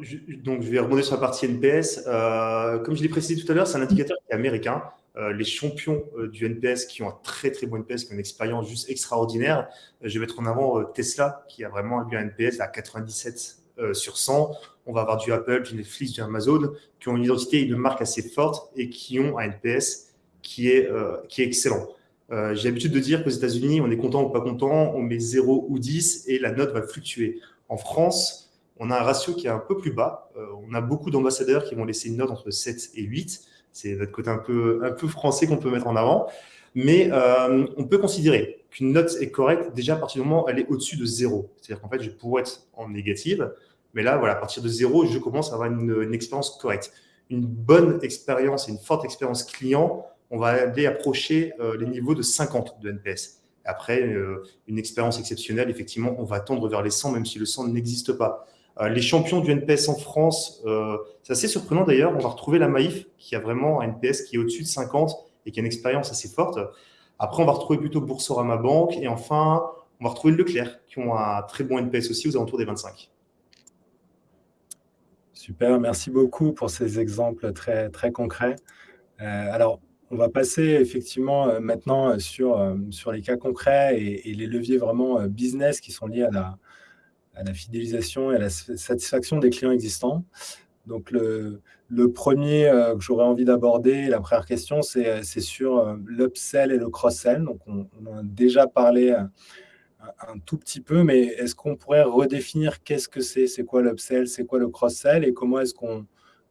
je, donc, je vais rebondir sur la partie NPS. Euh, comme je l'ai précisé tout à l'heure, c'est un indicateur qui est américain. Euh, les champions euh, du NPS qui ont un très très bon NPS, qui ont une expérience juste extraordinaire. je vais mettre en avant Tesla, qui a vraiment un NPS à 97 sur 100. On va avoir du Apple, du Netflix, du Amazon, qui ont une identité et une marque assez forte et qui ont un NPS qui est, qui est excellent. J'ai l'habitude de dire qu'aux États-Unis, on est content ou pas content, on met 0 ou 10 et la note va fluctuer. En France, on a un ratio qui est un peu plus bas. Euh, on a beaucoup d'ambassadeurs qui vont laisser une note entre 7 et 8. C'est notre côté un peu, un peu français qu'on peut mettre en avant. Mais euh, on peut considérer qu'une note est correcte déjà à partir du moment où elle est au-dessus de 0. C'est-à-dire qu'en fait, je pourrais être en négative. Mais là, voilà, à partir de 0, je commence à avoir une, expérience correcte. Une bonne expérience et une forte expérience client, on va aller approcher euh, les niveaux de 50 de NPS. Après, une expérience exceptionnelle, effectivement, on va tendre vers les 100, même si le 100 n'existe pas. Euh, les champions du NPS en France, euh, c'est assez surprenant d'ailleurs. On va retrouver la Maïf qui a vraiment un NPS qui est au-dessus de 50 et qui a une expérience assez forte. Après, on va retrouver plutôt Boursorama Banque. Et enfin, on va retrouver Leclerc qui ont un très bon NPS aussi aux alentours des 25. Super, merci beaucoup pour ces exemples très, très concrets. Euh, alors, on va passer effectivement maintenant sur, sur les cas concrets et, et, les leviers vraiment business qui sont liés à la, à la fidélisation et à la satisfaction des clients existants. Donc, le, premier euh, que j'aurais envie d'aborder, la première question, c'est sur euh, l'upsell et le cross-sell. Donc, on, en a déjà parlé euh, un, tout petit peu, mais est-ce qu'on pourrait redéfinir qu'est-ce que c'est? C'est quoi l'upsell? C'est quoi le cross-sell? Et comment est-ce qu'on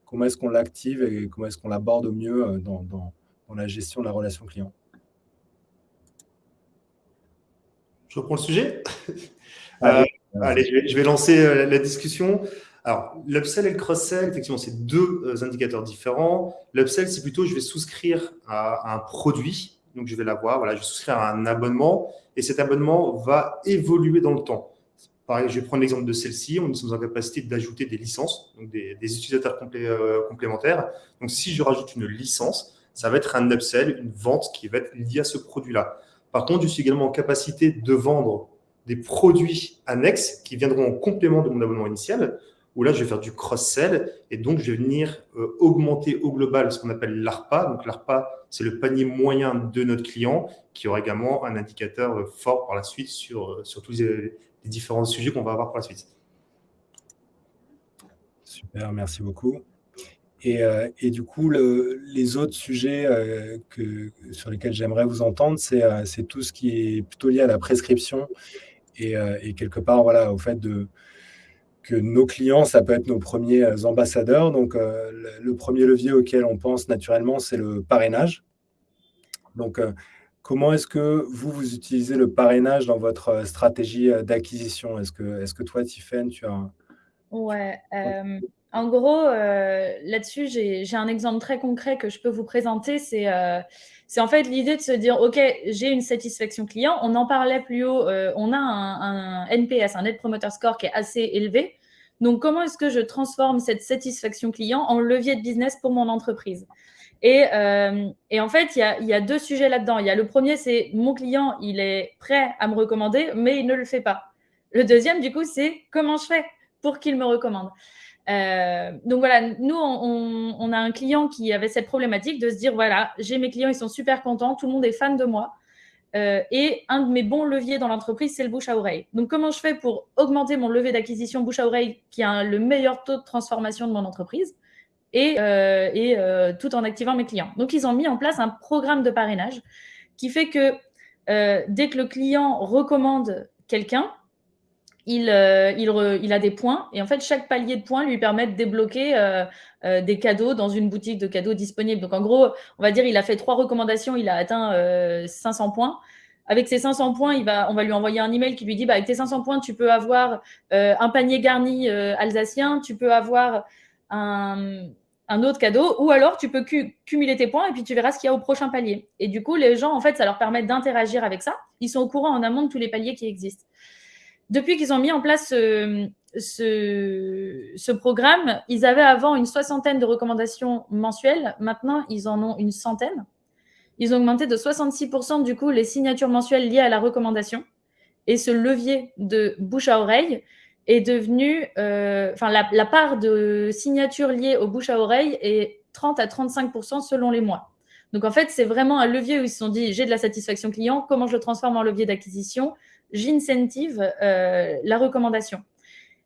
comment est-ce qu'on l'active et comment est-ce qu'on l'aborde au mieux dans, dans, la gestion de la relation client? Je reprends le sujet? Allez, je vais, lancer euh, la discussion. Alors, l'upsell et le cross-sell, effectivement, c'est deux euh, indicateurs différents. L'upsell, c'est plutôt, je vais souscrire à, un produit, donc je vais l'avoir, voilà, je vais souscrire à un abonnement, et cet abonnement va évoluer dans le temps. Pareil, je vais prendre l'exemple de celle-ci, on est en capacité d'ajouter des licences, donc des, utilisateurs euh, complémentaires. Donc, si je rajoute une licence, ça va être un upsell, une vente qui va être liée à ce produit-là. Par contre, je suis également en capacité de vendre des produits annexes qui viendront en complément de mon abonnement initial, où là, je vais faire du cross-sell et donc je vais venir euh, augmenter au global ce qu'on appelle l'ARPA. Donc l'ARPA, c'est le panier moyen de notre client qui aura également un indicateur euh, fort par la suite sur, euh, sur tous les, différents sujets qu'on va avoir par la suite. Super, merci beaucoup. Et, et, du coup, le, les autres sujets que, sur lesquels j'aimerais vous entendre, c'est tout ce qui est plutôt lié à la prescription euh, et, quelque part, voilà, au fait de, que nos clients, ça peut être nos premiers euh, ambassadeurs. Donc, euh, le, premier levier auquel on pense naturellement, c'est le parrainage. Donc, comment est-ce que vous, vous utilisez le parrainage dans votre stratégie d'acquisition? Est-ce que, est que toi, Tiffen, tu as... Ouais. En gros, là-dessus, j'ai un exemple très concret que je peux vous présenter. C'est c'est en fait l'idée de se dire, OK, j'ai une satisfaction client. On en parlait plus haut, euh, on a un, NPS, un Net Promoter Score qui est assez élevé. Donc, comment est-ce que je transforme cette satisfaction client en levier de business pour mon entreprise? Et, euh, en fait, il y a, deux sujets là-dedans. Il y a le premier, c'est mon client, il est prêt à me recommander, mais il ne le fait pas. Le deuxième, du coup, c'est comment je fais pour qu'il me recommande? Euh, donc voilà, nous, on, a un client qui avait cette problématique de se dire, voilà, j'ai mes clients, ils sont super contents, tout le monde est fan de moi. Euh, et un de mes bons leviers dans l'entreprise, c'est le bouche à oreille. Donc comment je fais pour augmenter mon levier d'acquisition bouche à oreille qui a le meilleur taux de transformation de mon entreprise et, euh, et tout en activant mes clients. Donc ils ont mis en place un programme de parrainage qui fait que dès que le client recommande quelqu'un, il, euh, il, a des points et en fait, chaque palier de points lui permet de débloquer euh, euh, des cadeaux dans une boutique de cadeaux disponible. Donc, en gros, on va dire, il a fait trois recommandations, il a atteint 500 points. Avec ces 500 points, on va lui envoyer un email qui lui dit bah, avec tes 500 points, tu peux avoir un panier garni alsacien, tu peux avoir un, autre cadeau, ou alors tu peux cumuler tes points et puis tu verras ce qu'il y a au prochain palier. Et du coup, les gens, en fait, ça leur permet d'interagir avec ça. Ils sont au courant en amont de tous les paliers qui existent depuis qu'ils ont mis en place ce, ce, programme, ils avaient avant une soixantaine de recommandations mensuelles. Maintenant, ils en ont une centaine. Ils ont augmenté de 66% du coup les signatures mensuelles liées à la recommandation. Et ce levier de bouche à oreille est devenu, euh, enfin la, la, part de signatures liées aux bouche à oreille est 30 à 35% selon les mois. Donc en fait, c'est vraiment un levier où ils se sont dit, j'ai de la satisfaction client, comment je le transforme en levier d'acquisition? J'incentive euh, la recommandation.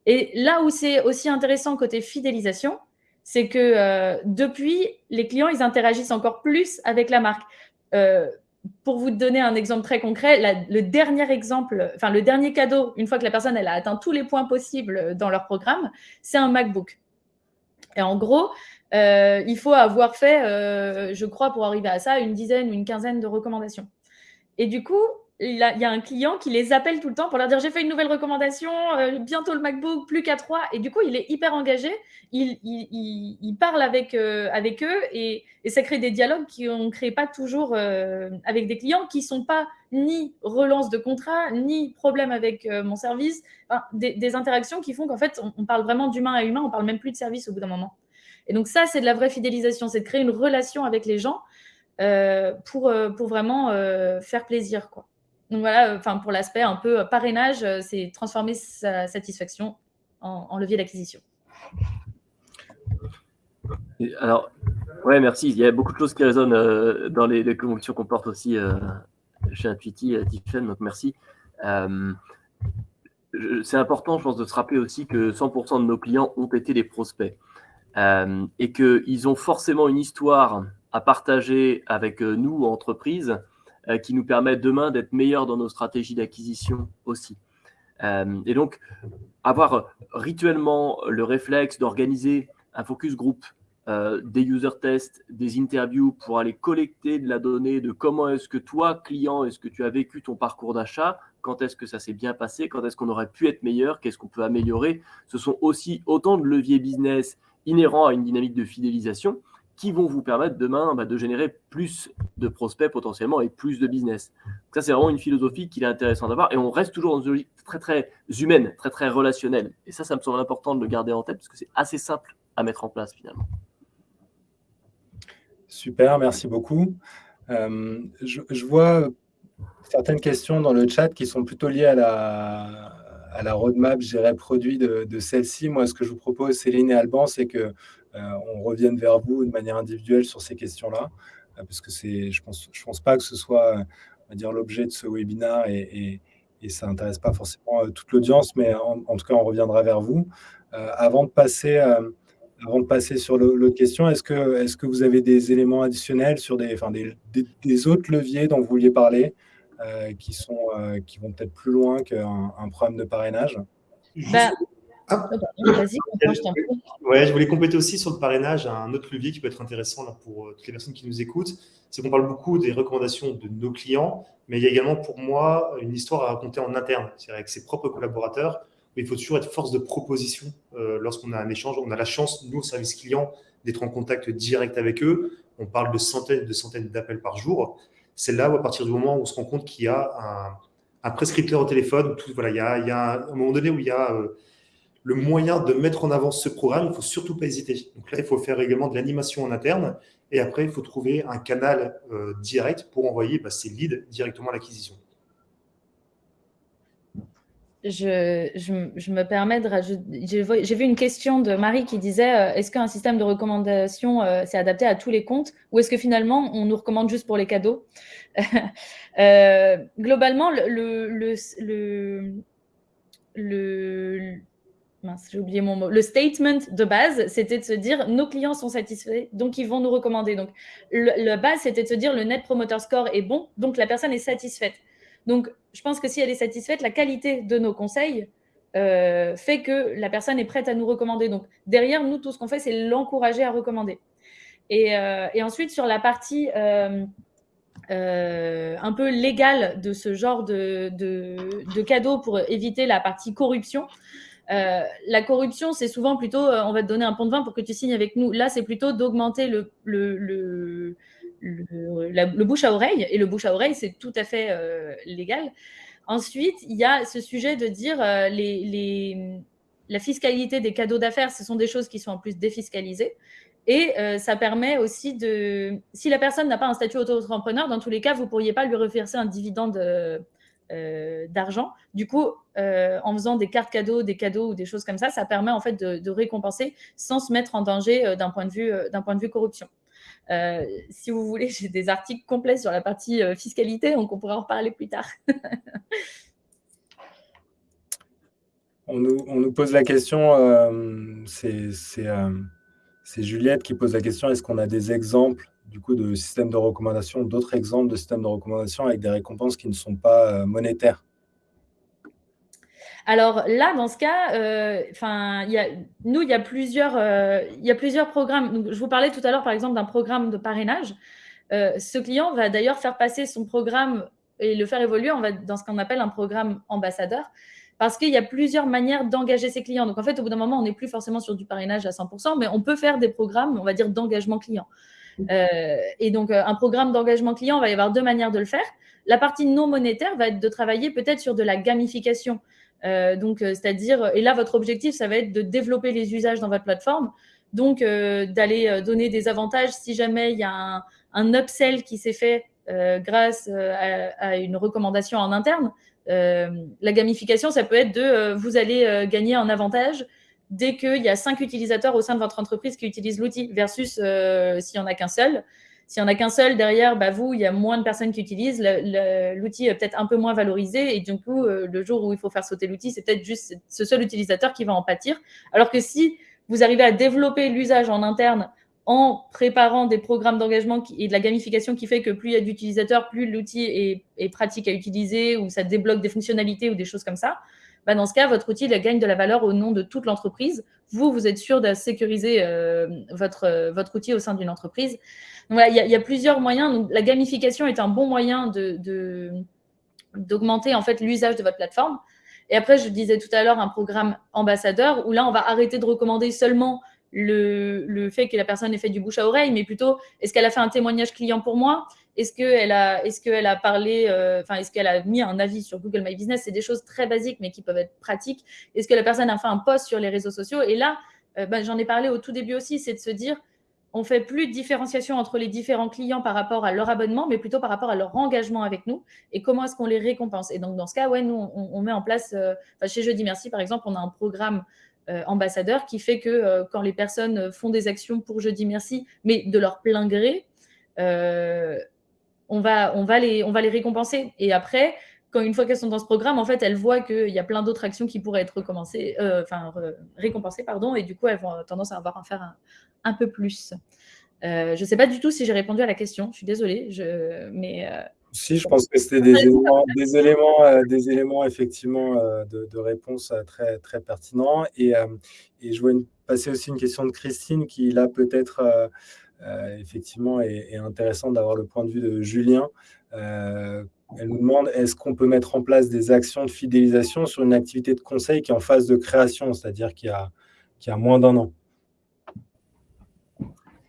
Et là où c'est aussi intéressant côté fidélisation, c'est que euh, depuis, les clients, ils interagissent encore plus avec la marque. Euh, pour vous donner un exemple très concret, le dernier exemple, enfin le dernier cadeau, une fois que la personne elle a atteint tous les points possibles dans leur programme, c'est un MacBook. Et en gros, il faut avoir fait, je crois, pour arriver à ça, une dizaine ou une quinzaine de recommandations. Et du coup, il, y a un client qui les appelle tout le temps pour leur dire j'ai fait une nouvelle recommandation, euh, bientôt le MacBook, plus qu'à trois. Et du coup, il est hyper engagé, il, parle avec, euh, avec eux et, ça crée des dialogues qu'on ne crée pas toujours euh, avec des clients qui ne sont pas ni relance de contrat, ni problème avec mon service. des, interactions qui font qu'en fait, on, on parle vraiment d'humain à humain, on parle même plus de service au bout d'un moment. Et donc ça, c'est de la vraie fidélisation, c'est de créer une relation avec les gens pour, pour vraiment faire plaisir. quoi. Donc voilà, enfin pour l'aspect un peu parrainage, euh, c'est transformer sa satisfaction en, levier d'acquisition. Alors, ouais, merci. Il y a beaucoup de choses qui résonnent euh, dans les, les convictions qu'on porte aussi euh, chez Intuiti, Tiffen, donc merci. c'est important, je pense, de se rappeler aussi que 100% de nos clients ont été des prospects et qu'ils ont forcément une histoire à partager avec nous, entreprises, euh, qui nous permet demain d'être meilleurs dans nos stratégies d'acquisition aussi. Euh, et donc, avoir rituellement le réflexe d'organiser un focus group, euh, des user tests, des interviews pour aller collecter de la donnée de comment est-ce que toi, client, est-ce que tu as vécu ton parcours d'achat, quand est-ce que ça s'est bien passé, quand est-ce qu'on aurait pu être meilleur, qu'est-ce qu'on peut améliorer. Ce sont aussi autant de leviers business inhérents à une dynamique de fidélisation qui vont vous permettre demain bah, de générer plus de prospects potentiellement et plus de business. ça, c'est vraiment une philosophie qu'il est intéressant d'avoir. Et on reste toujours dans une logique très, très humaine, très, très relationnelle. Et ça, ça me semble important de le garder en tête parce que c'est assez simple à mettre en place finalement. Super, merci beaucoup. Euh, je, vois certaines questions dans le chat qui sont plutôt liées à la, à la roadmap, je produit de, celle-ci. Moi, ce que je vous propose, Céline et Alban, c'est que euh, on revienne vers vous de manière individuelle sur ces questions-là, euh, parce que je pense, je pense pas que ce soit, dire, l'objet de ce webinaire et, ça n'intéresse pas forcément euh, toute l'audience, mais en, tout cas, on reviendra vers vous. avant de passer, avant de passer sur l'autre question, est-ce que, est que vous avez des éléments additionnels sur des, enfin, des, autres leviers dont vous vouliez parler, qui, sont, qui vont peut-être plus loin qu'un problème de parrainage bah, ah. Ouais, je voulais compléter aussi sur le parrainage un autre levier qui peut être intéressant là, pour euh, toutes les personnes qui nous écoutent. C'est qu'on parle beaucoup des recommandations de nos clients, mais il y a également pour moi une histoire à raconter en interne, c'est-à-dire avec ses propres collaborateurs. Mais il faut toujours être force de proposition euh, lorsqu'on a un échange. On a la chance, nous, au service client, d'être en contact direct avec eux. On parle de centaines de centaines d'appels par jour. C'est là à partir du moment où on se rend compte qu'il y a un, prescripteur au téléphone, tout, voilà, il y a, il y a un, moment donné où il y a euh, le moyen de mettre en avant ce programme, il ne faut surtout pas hésiter. Donc là, il faut faire également de l'animation en interne. Et après, il faut trouver un canal euh, direct pour envoyer bah, ces leads directement à l'acquisition. Je, me permets de rajouter. J'ai vu une question de Marie qui disait euh, est-ce qu'un système de recommandation euh, s'est adapté à tous les comptes ou est-ce que finalement on nous recommande juste pour les cadeaux euh, Globalement, le, le, le, j'ai oublié mon mot. Le statement de base, c'était de se dire nos clients sont satisfaits, donc ils vont nous recommander. Donc, la base, c'était de se dire le net promoter score est bon, donc la personne est satisfaite. Donc, je pense que si elle est satisfaite, la qualité de nos conseils euh, fait que la personne est prête à nous recommander. Donc, derrière, nous, tout ce qu'on fait, c'est l'encourager à recommander. Et, euh, ensuite, sur la partie euh, un peu légale de ce genre de, de, cadeau pour éviter la partie corruption, la corruption, c'est souvent plutôt on va te donner un pont de vin pour que tu signes avec nous. Là, c'est plutôt d'augmenter le, bouche à oreille, et le bouche à oreille, c'est tout à fait euh, légal. Ensuite, il y a ce sujet de dire euh, les, la fiscalité des cadeaux d'affaires, ce sont des choses qui sont en plus défiscalisées. Et euh, ça permet aussi de... Si la personne n'a pas un statut auto-entrepreneur, dans tous les cas, vous ne pourriez pas lui reverser un dividende d'argent. Du coup, en faisant des cartes cadeaux, des cadeaux ou des choses comme ça, ça permet en fait de, de récompenser sans se mettre en danger d'un point, de vue, point de vue corruption. Euh, si vous voulez, j'ai des articles complets sur la partie euh, fiscalité, donc on pourra en reparler plus tard. on, nous, pose la question, euh, c'est Juliette qui pose la question, est-ce qu'on a des exemples du coup de systèmes de recommandation, d'autres exemples de systèmes de recommandation avec des récompenses qui ne sont pas monétaires? Alors là, dans ce cas, euh, nous, il y, a plusieurs, euh, programmes. je vous parlais tout à l'heure, par exemple, d'un programme de parrainage. Euh, ce client va d'ailleurs faire passer son programme et le faire évoluer dans ce qu'on appelle un programme ambassadeur, parce qu'il y a plusieurs manières d'engager ses clients. Donc, en fait, au bout d'un moment, on n'est plus forcément sur du parrainage à 100%, mais on peut faire des programmes, on va dire, d'engagement client. et donc, un programme d'engagement client, il va y avoir deux manières de le faire. La partie non monétaire va être de travailler peut-être sur de la gamification. Euh, donc, euh, c'est-à-dire, et là, votre objectif, ça va être de développer les usages dans votre plateforme. Donc, euh, d'aller donner des avantages si jamais il y a un, upsell qui s'est fait grâce à, une recommandation en interne. la gamification, ça peut être de vous allez gagner un avantage dès qu'il y a cinq utilisateurs au sein de votre entreprise qui utilisent l'outil versus s'il n'y en a qu'un seul. S'il n'y en a qu'un seul derrière, bah vous, il y a moins de personnes qui utilisent. L'outil est peut-être un peu moins valorisé. Et du coup, euh, le jour où il faut faire sauter l'outil, c'est peut-être juste ce seul utilisateur qui va en pâtir. Alors que si vous arrivez à développer l'usage en interne en préparant des programmes d'engagement et de la gamification qui fait que plus il y a d'utilisateurs, plus l'outil est, pratique à utiliser ou ça débloque des fonctionnalités ou des choses comme ça, bah dans ce cas, votre outil gagne de la valeur au nom de toute l'entreprise. Vous, vous êtes sûr de sécuriser euh, votre, votre outil au sein d'une entreprise il y, a plusieurs moyens. la gamification est un bon moyen d'augmenter en fait l'usage de votre plateforme. Et après, je disais tout à l'heure un programme ambassadeur où là, on va arrêter de recommander seulement le, fait que la personne ait fait du bouche à oreille, mais plutôt est-ce qu'elle a fait un témoignage client pour moi? Est-ce qu'elle a, est qu'elle a parlé, euh, enfin, est-ce qu'elle a mis un avis sur Google My Business? C'est des choses très basiques, mais qui peuvent être pratiques. Est-ce que la personne a fait un post sur les réseaux sociaux? Et là, euh, ben, j'en ai parlé au tout début aussi, c'est de se dire on fait plus de différenciation entre les différents clients par rapport à leur abonnement, mais plutôt par rapport à leur engagement avec nous et comment est-ce qu'on les récompense. Et donc, dans ce cas, ouais, nous, on, met en place, euh, chez Jeudi Merci, par exemple, on a un programme euh, ambassadeur qui fait que euh, quand les personnes font des actions pour Jeudi Merci, mais de leur plein gré, on, va, on, va les, on va les récompenser. Et après, quand une fois qu'elles sont dans ce programme, en fait, elles voient qu'il y a plein d'autres actions qui pourraient être recommencées, enfin, récompensées, pardon, et du coup, elles vont tendance à avoir à faire un, peu plus. Euh, je ne sais pas du tout si j'ai répondu à la question, je suis désolée, mais... Euh, si, je pense que c'était des éléments, des éléments, euh, des éléments effectivement de, réponse très, très pertinents. Et, et je vois passer aussi une question de Christine qui, là, peut-être, effectivement, est, intéressante d'avoir le point de vue de Julien. Elle nous demande est-ce qu'on peut mettre en place des actions de fidélisation sur une activité de conseil qui est en phase de création, c'est-à-dire qui a, moins d'un an?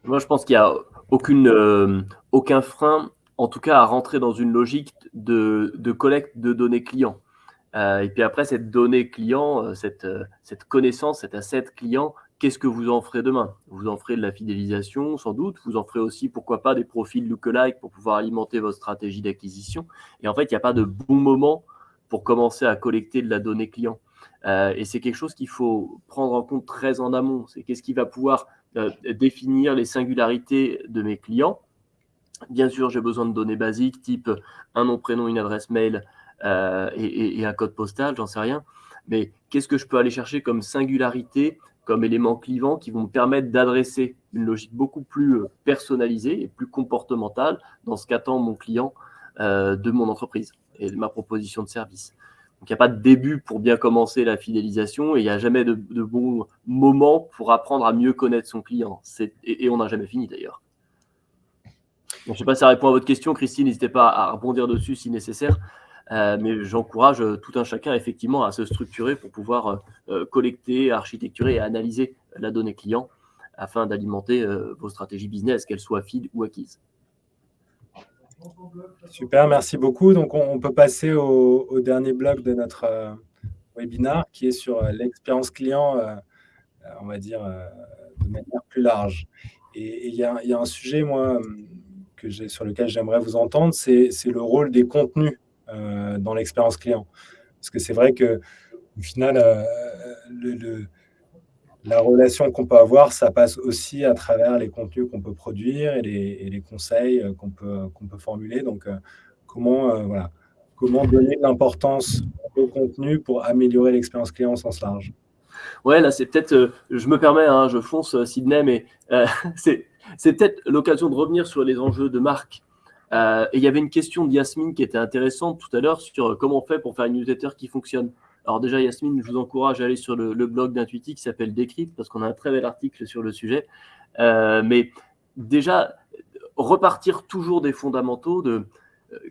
Moi, je pense qu'il n'y a euh, aucun frein, en tout cas, à rentrer dans une logique de, collecte de données clients. Euh, et puis après, cette donnée client, euh, cette connaissance, cet asset client, qu'est-ce que vous en ferez demain? Vous en ferez de la fidélisation, sans doute. Vous en ferez aussi, pourquoi pas, des profils lookalike pour pouvoir alimenter votre stratégie d'acquisition. Et en fait, il n'y a pas de bon moment pour commencer à collecter de la donnée client. et c'est quelque chose qu'il faut prendre en compte très en amont. C'est qu'est-ce qui va pouvoir définir les singularités de mes clients. Bien sûr, j'ai besoin de données basiques, type un nom, prénom, une adresse mail et, et, un code postal, j'en sais rien. Mais qu'est-ce que je peux aller chercher comme singularité comme éléments clivants qui vont me permettre d'adresser une logique beaucoup plus euh, personnalisée et plus comportementale dans ce qu'attend mon client euh, de mon entreprise et de ma proposition de service. Donc, il n'y a pas de début pour bien commencer la fidélisation et il n'y a jamais de, bon moment pour apprendre à mieux connaître son client. Et, et, on n'a jamais fini d'ailleurs. je ne sais pas si ça répond à votre question, Christine. N'hésitez pas à rebondir dessus si nécessaire. Euh, mais j'encourage euh, tout un chacun effectivement à se structurer pour pouvoir euh, collecter, architecturer et analyser la donnée client afin d'alimenter vos stratégies business, qu'elles soient feed ou acquises. Super, merci beaucoup. Donc, on, peut passer au, dernier bloc de notre webinaire qui est sur l'expérience client, on va dire, de manière plus large. Et il y, a un sujet, moi, que sur lequel j'aimerais vous entendre, c'est le rôle des contenus euh, dans l'expérience client. Parce que c'est vrai que au final, euh, la relation qu'on peut avoir, ça passe aussi à travers les contenus qu'on peut produire et les, conseils euh, qu'on peut, qu'on peut formuler. Donc, comment, voilà, comment donner de l'importance au contenu pour améliorer l'expérience client au sens large? Ouais, là, c'est peut-être, je me permets, hein, je fonce, Sydney, mais c'est peut-être l'occasion de revenir sur les enjeux de marque. Euh, et il y avait une question de Yasmine qui était intéressante tout à l'heure sur euh, comment on fait pour faire une newsletter qui fonctionne. Alors déjà, Yasmine, je vous encourage à aller sur le, blog d'Intuiti qui s'appelle Décrypte parce qu'on a un très bel article sur le sujet. Euh, mais déjà, repartir toujours des fondamentaux de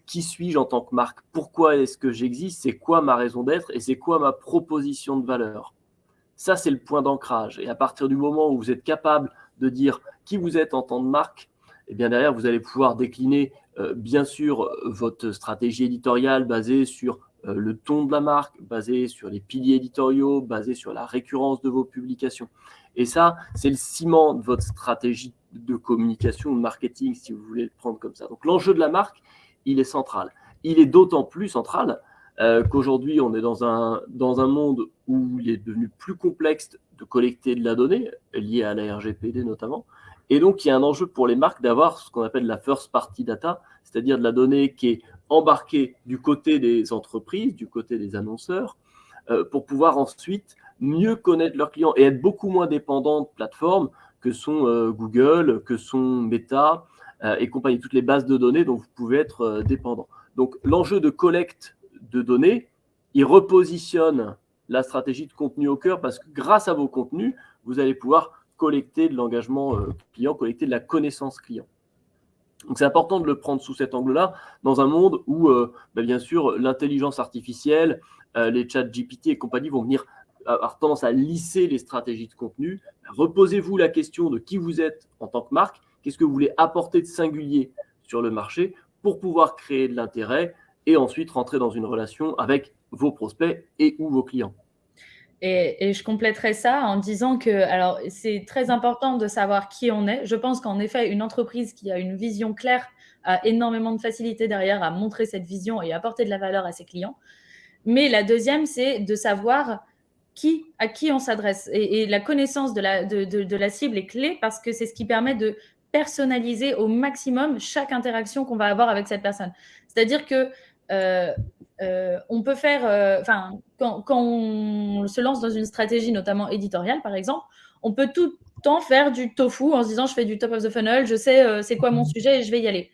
qui suis-je en tant que marque? Pourquoi est-ce que j'existe? C'est quoi ma raison d'être? Et c'est quoi ma proposition de valeur? Ça, c'est le point d'ancrage. Et à partir du moment où vous êtes capable de dire qui vous êtes en tant que marque, eh bien derrière, vous allez pouvoir décliner bien sûr, votre stratégie éditoriale basée sur euh, le ton de la marque, basée sur les piliers éditoriaux, basée sur la récurrence de vos publications. Et ça, c'est le ciment de votre stratégie de communication, de marketing, si vous voulez le prendre comme ça. Donc l'enjeu de la marque, il est central. Il est d'autant plus central euh, qu'aujourd'hui, on est dans un, dans un monde où il est devenu plus complexe de collecter de la donnée, liée à la RGPD notamment, et donc, il y a un enjeu pour les marques d'avoir ce qu'on appelle la first party data, c'est-à-dire de la donnée qui est embarquée du côté des entreprises, du côté des annonceurs, euh, pour pouvoir ensuite mieux connaître leurs clients et être beaucoup moins dépendant de plateformes que sont euh, Google, que sont Meta euh, et compagnie, toutes les bases de données dont vous pouvez être dépendant. Donc, l'enjeu de collecte de données, il repositionne la stratégie de contenu au cœur parce que grâce à vos contenus, vous allez pouvoir collecter de l'engagement euh, client, collecter de la connaissance client. Donc c'est important de le prendre sous cet angle-là, dans un monde où, euh, bah, bien sûr, l'intelligence artificielle, euh, les chats GPT et compagnie vont venir avoir tendance à lisser les stratégies de contenu. Reposez-vous la question de qui vous êtes en tant que marque, qu'est-ce que vous voulez apporter de singulier sur le marché pour pouvoir créer de l'intérêt et ensuite rentrer dans une relation avec vos prospects et ou vos clients? Et, je compléterai ça en disant que, alors, c'est très important de savoir qui on est. Je pense qu'en effet, une entreprise qui a une vision claire a énormément de facilité derrière à montrer cette vision et apporter de la valeur à ses clients. Mais la deuxième, c'est de savoir qui, à qui on s'adresse. Et, la connaissance de la, de, de, la cible est clé parce que c'est ce qui permet de personnaliser au maximum chaque interaction qu'on va avoir avec cette personne. C'est-à-dire que euh, euh, on peut faire, euh, enfin, quand, on se lance dans une stratégie, notamment éditoriale, par exemple, on peut tout le temps faire du tofu en se disant je fais du top of the funnel, je sais c'est quoi mon sujet et je vais y aller.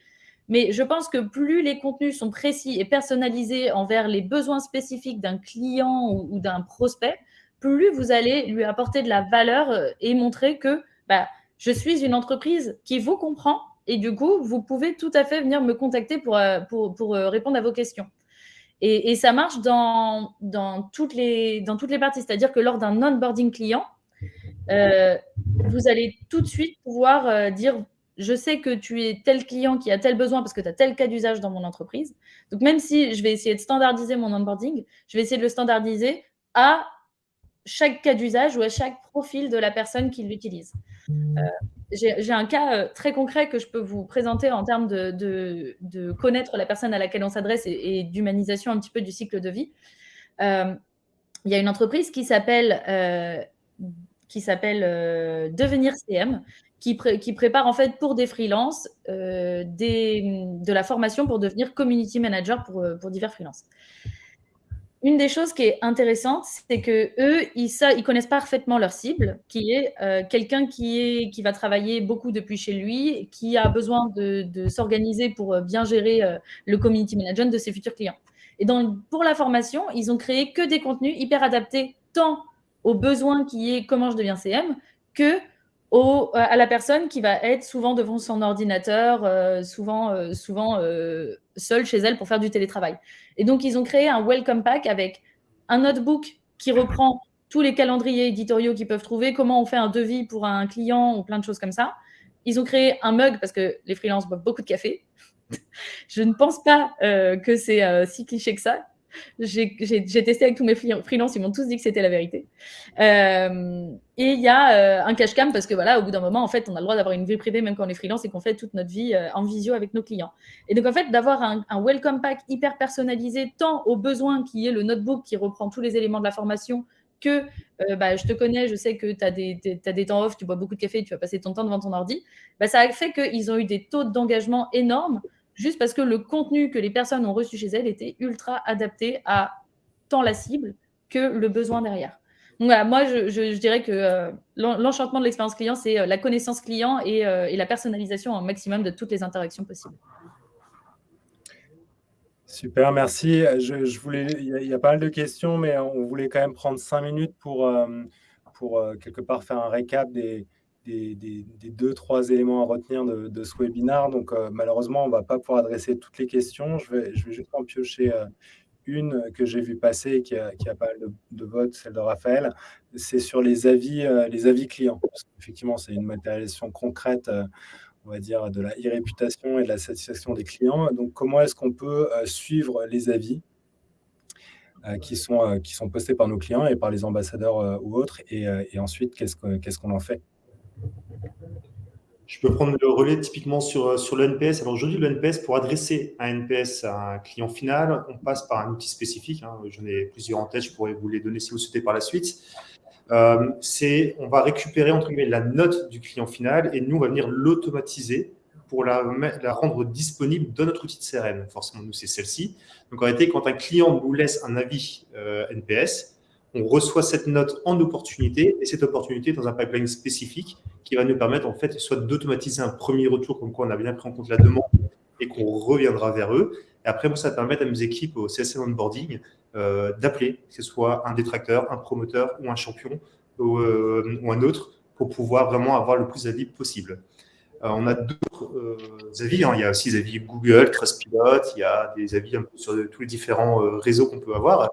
Mais je pense que plus les contenus sont précis et personnalisés envers les besoins spécifiques d'un client ou, d'un prospect, plus vous allez lui apporter de la valeur et montrer que bah, je suis une entreprise qui vous comprend et du coup, vous pouvez tout à fait venir me contacter pour, euh, pour, euh, répondre à vos questions. Et, et ça marche dans, dans, toutes les, dans toutes les parties. C'est-à-dire que lors d'un onboarding client, euh, vous allez tout de suite pouvoir dire je sais que tu es tel client qui a tel besoin parce que tu as tel cas d'usage dans mon entreprise. Donc, même si je vais essayer de standardiser mon onboarding, je vais essayer de le standardiser à chaque cas d'usage ou à chaque profil de la personne qui l'utilise. J'ai un cas très concret que je peux vous présenter en termes de, connaître la personne à laquelle on s'adresse et, d'humanisation un petit peu du cycle de vie. il y a une entreprise qui s'appelle s'appelle Devenir CM, qui, qui, prépare en fait pour des freelances de la formation pour devenir community manager pour, pour divers freelances une des choses qui est intéressante, c'est que eux, ils, connaissent parfaitement leur cible, qui est euh, quelqu'un qui, va travailler beaucoup depuis chez lui, qui a besoin de, s'organiser pour euh, bien gérer euh, le community management de ses futurs clients. Et donc, pour la formation, ils ont créé que des contenus hyper adaptés tant aux besoins qui est comment je deviens CM que au, à la personne qui va être souvent devant son ordinateur, souvent, souvent seule chez elle pour faire du télétravail. Et donc, ils ont créé un welcome pack avec un notebook qui reprend tous les calendriers éditoriaux qu'ils peuvent trouver, comment on fait un devis pour un client ou plein de choses comme ça. Ils ont créé un mug parce que les freelances boivent beaucoup de café. Je ne pense pas euh, que c'est euh, si cliché que ça j'ai testé avec tous mes freelances, ils m'ont tous dit que c'était la vérité. Euh, et il y a euh, un cash cam parce que voilà, au bout d'un moment, en fait, on a le droit d'avoir une vie privée même quand on est freelance et qu'on fait toute notre vie euh, en visio avec nos clients. Et donc, en fait, d'avoir un, welcome pack hyper personnalisé, tant au besoin qui est le notebook qui reprend tous les éléments de la formation, que bah, je te connais, je sais que tu as, as, des temps off, tu bois beaucoup de café, tu vas passer ton temps devant ton ordi, bah, ça a fait qu'ils ont eu des taux d'engagement énormes juste parce que le contenu que les personnes ont reçu chez elles était ultra adapté à tant la cible que le besoin derrière. Donc voilà, moi, je, dirais que euh, l'enchantement de l'expérience client, c'est euh, la connaissance client euh, et, la personnalisation au maximum de toutes les interactions possibles. Super, merci. Je, voulais, il y, a, pas mal de questions, mais on voulait quand même prendre cinq minutes pour, pour quelque part faire un récap des, des, deux, trois éléments à retenir de, ce webinaire. Donc, euh, malheureusement, on ne va pas pouvoir adresser toutes les questions. Je vais, je vais juste en piocher euh, une que j'ai vu passer et qui a, qui a pas mal de, votes, celle de Raphaël. C'est sur les avis, euh, les avis clients. Effectivement, c'est une matérialisation concrète, on va dire, de la e-réputation et de la satisfaction des clients. Donc, comment est-ce qu'on peut suivre les avis qui, sont, qui sont postés par nos clients et par les ambassadeurs ou autres? Et, et ensuite, qu'est-ce qu'on en fait? Je peux prendre le relais typiquement sur, euh, sur le NPS. Alors aujourd'hui, le NPS, pour adresser un NPS à un client final, on passe par un outil spécifique. Hein. J'en ai plusieurs en tête, je pourrais vous les donner si vous souhaitez par la suite. Euh, on va récupérer entre guillemets la note du client final et nous, on va venir l'automatiser pour la, la, rendre disponible dans notre outil de CRM. Forcément, nous, c'est celle-ci. Donc en réalité, quand un client nous laisse un avis euh, NPS, on reçoit cette note en opportunité et cette opportunité dans un pipeline spécifique qui va nous permettre en fait soit d'automatiser un premier retour comme quoi on a bien pris en compte la demande et qu'on reviendra vers eux. Et après, moi, ça permet à mes équipes au CSM onboarding euh, d'appeler, que ce soit un détracteur, un promoteur ou un champion ou, euh, un autre pour pouvoir vraiment avoir le plus d'avis possible. Euh, on a d'autres avis, hein. il y a aussi des avis Google, Trustpilot, il y a des avis sur tous les différents réseaux qu'on peut avoir.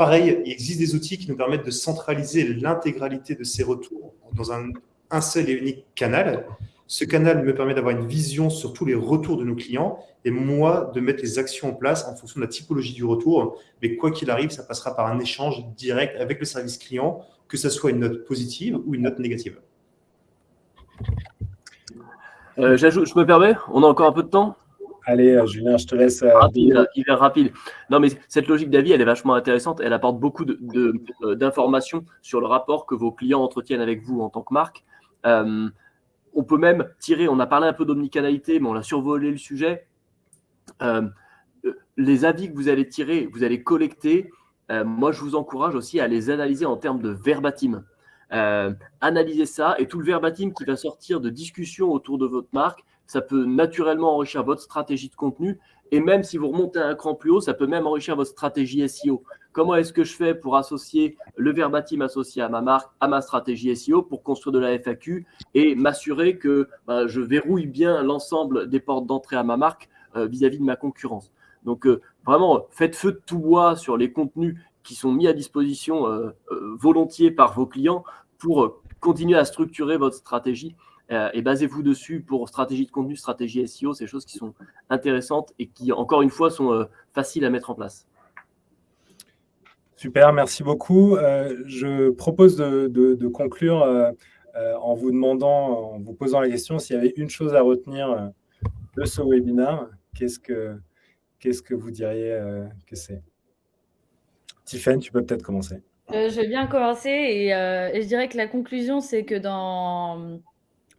Pareil, il existe des outils qui nous permettent de centraliser l'intégralité de ces retours dans un, seul et unique canal. Ce canal me permet d'avoir une vision sur tous les retours de nos clients et moi de mettre les actions en place en fonction de la typologie du retour. Mais quoi qu'il arrive, ça passera par un échange direct avec le service client, que ce soit une note positive ou une note négative. Euh, je me permets, on a encore un peu de temps? Allez, euh, Julien, je te laisse. Euh, rapide, rapide. Non, mais cette logique d'avis, elle est vachement intéressante. Elle apporte beaucoup euh, d'informations sur le rapport que vos clients entretiennent avec vous en tant que marque. on peut même tirer, on a parlé un peu d'omnicanalité, mais on a survolé le sujet. les avis que vous allez tirer, vous allez collecter, moi, je vous encourage aussi à les analyser en termes de verbatim. analysez ça et tout le verbatim qui va sortir de discussions autour de votre marque, ça peut naturellement enrichir votre stratégie de contenu. Et même si vous remontez un cran plus haut, ça peut même enrichir votre stratégie SEO. Comment est-ce que je fais pour associer le verbatim associé à ma marque, à ma stratégie SEO pour construire de la FAQ et m'assurer que ben, je verrouille bien l'ensemble des portes d'entrée à ma marque euh, vis-à-vis de ma concurrence? Donc euh, vraiment, faites feu de tout bois sur les contenus qui sont mis à disposition euh, volontiers par vos clients pour continuer à structurer votre stratégie euh, et basez-vous dessus pour stratégie de contenu, stratégie SEO, ces choses qui sont intéressantes et qui, encore une fois, sont euh, faciles à mettre en place. Super, merci beaucoup. Euh, je propose de, conclure en vous demandant, en vous posant la question s'il y avait une chose à retenir de ce webinaire, qu'est-ce que, qu'est-ce que vous diriez que c'est? Tiffany, tu peux peut-être commencer. je vais bien commencer et, et, je dirais que la conclusion, c'est que dans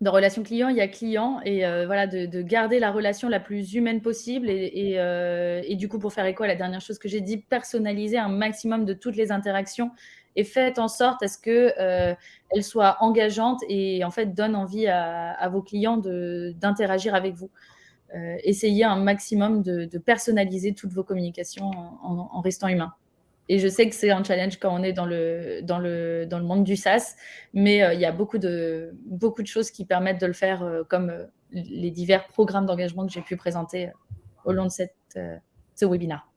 dans relation client, il y a client et euh, voilà, de, garder la relation la plus humaine possible et, euh, et, du coup, pour faire écho à la dernière chose que j'ai dit, personnaliser un maximum de toutes les interactions et faites en sorte à ce qu'elles euh, soient engageantes et en fait donnent envie à, vos clients d'interagir avec vous. essayez un maximum de, personnaliser toutes vos communications en restant humain. Et je sais que c'est un challenge quand on est dans le, dans le, dans le monde du SaaS, mais euh, il y a beaucoup de, beaucoup de choses qui permettent de le faire, euh, comme euh, les divers programmes d'engagement que j'ai pu présenter au long de cette, ce webinaire.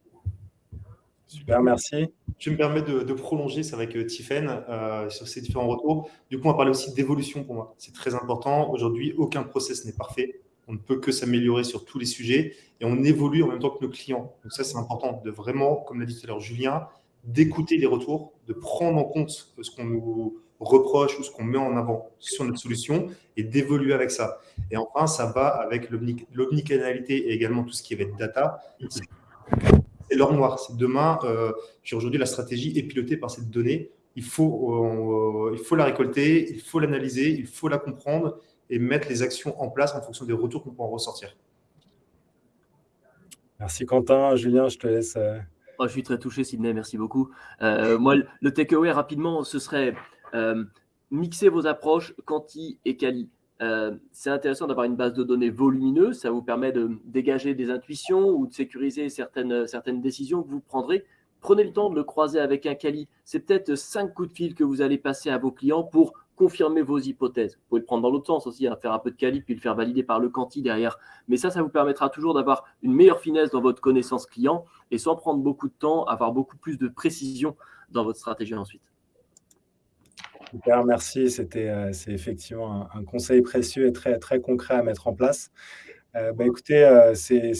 Super, merci. Je me permets de, prolonger ça avec Tiffen sur ces différents retours. Du coup, on va parler aussi d'évolution pour moi. C'est très important. Aujourd'hui, aucun process n'est parfait. On ne peut que s'améliorer sur tous les sujets et on évolue en même temps que nos clients. Donc ça, c'est important de vraiment, comme l'a dit tout à l'heure Julien, d'écouter les retours, de prendre en compte ce qu'on nous reproche ou ce qu'on met en avant sur notre solution et d'évoluer avec ça. Et enfin, ça va avec l'omnicanalité et également tout ce qui va être data. C'est l'or noir. C'est demain, euh, aujourd'hui, la stratégie est pilotée par cette donnée. Il faut, euh, il faut la récolter, il faut l'analyser, il faut la comprendre et mettre les actions en place en fonction des retours qu'on peut en ressortir. Merci Quentin. Julien, je te laisse. Euh, oh, je suis très touché, Sidney, merci beaucoup. Euh, moi, le takeaway rapidement, ce serait euh, mixer vos approches quanti et quali. c'est intéressant d'avoir une base de données volumineuse, ça vous permet de dégager des intuitions ou de sécuriser certaines, certaines décisions que vous prendrez. Prenez le temps de le croiser avec un quali. C'est peut-être cinq coups de fil que vous allez passer à vos clients pour confirmer vos hypothèses. Vous pouvez le prendre dans l'autre sens aussi, hein, faire un peu de quali, puis le faire valider par le quanti derrière. Mais ça, ça vous permettra toujours d'avoir une meilleure finesse dans votre connaissance client et sans prendre beaucoup de temps, avoir beaucoup plus de précision dans votre stratégie ensuite. Super, merci. C'était euh, effectivement un, conseil précieux et très, très concret à mettre en place. Euh, bah, écoutez, euh, c'est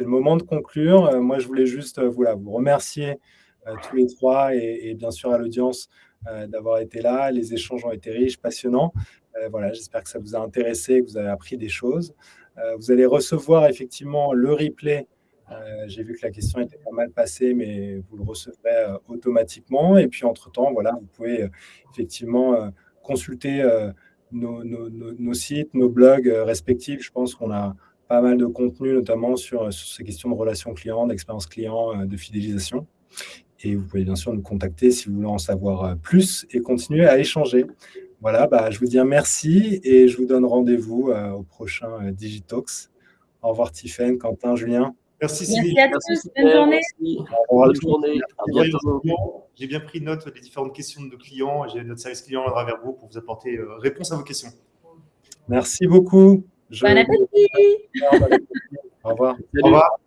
le moment de conclure. moi, je voulais juste voilà, vous remercier tous les trois et, bien sûr à l'audience d'avoir été là. Les échanges ont été riches, passionnants. Euh, voilà, j'espère que ça vous a intéressé, que vous avez appris des choses. Euh, vous allez recevoir effectivement le replay. J'ai vu que la question était pas mal passée, mais vous le recevrez automatiquement. Et puis, entre-temps, voilà, vous pouvez effectivement consulter nos, sites, nos blogs respectifs. Je pense qu'on a pas mal de contenu, notamment sur, sur ces questions de relations clients, d'expérience client, de fidélisation. Et vous pouvez bien sûr nous contacter si vous voulez en savoir euh, plus et continuer à échanger. Voilà, bah, je vous dis un merci et je vous donne rendez-vous euh, au prochain euh, Digitalks. Au revoir Tiffen, Quentin, Julien. Merci Sylvie. Merci à tous. Bonne journée. Bonne journée. J'ai bien pris note des différentes questions de nos clients. J'ai notre service client à travers vous pour vous apporter réponse à vos questions. Merci beaucoup. Bon appétit. Au revoir. Au revoir.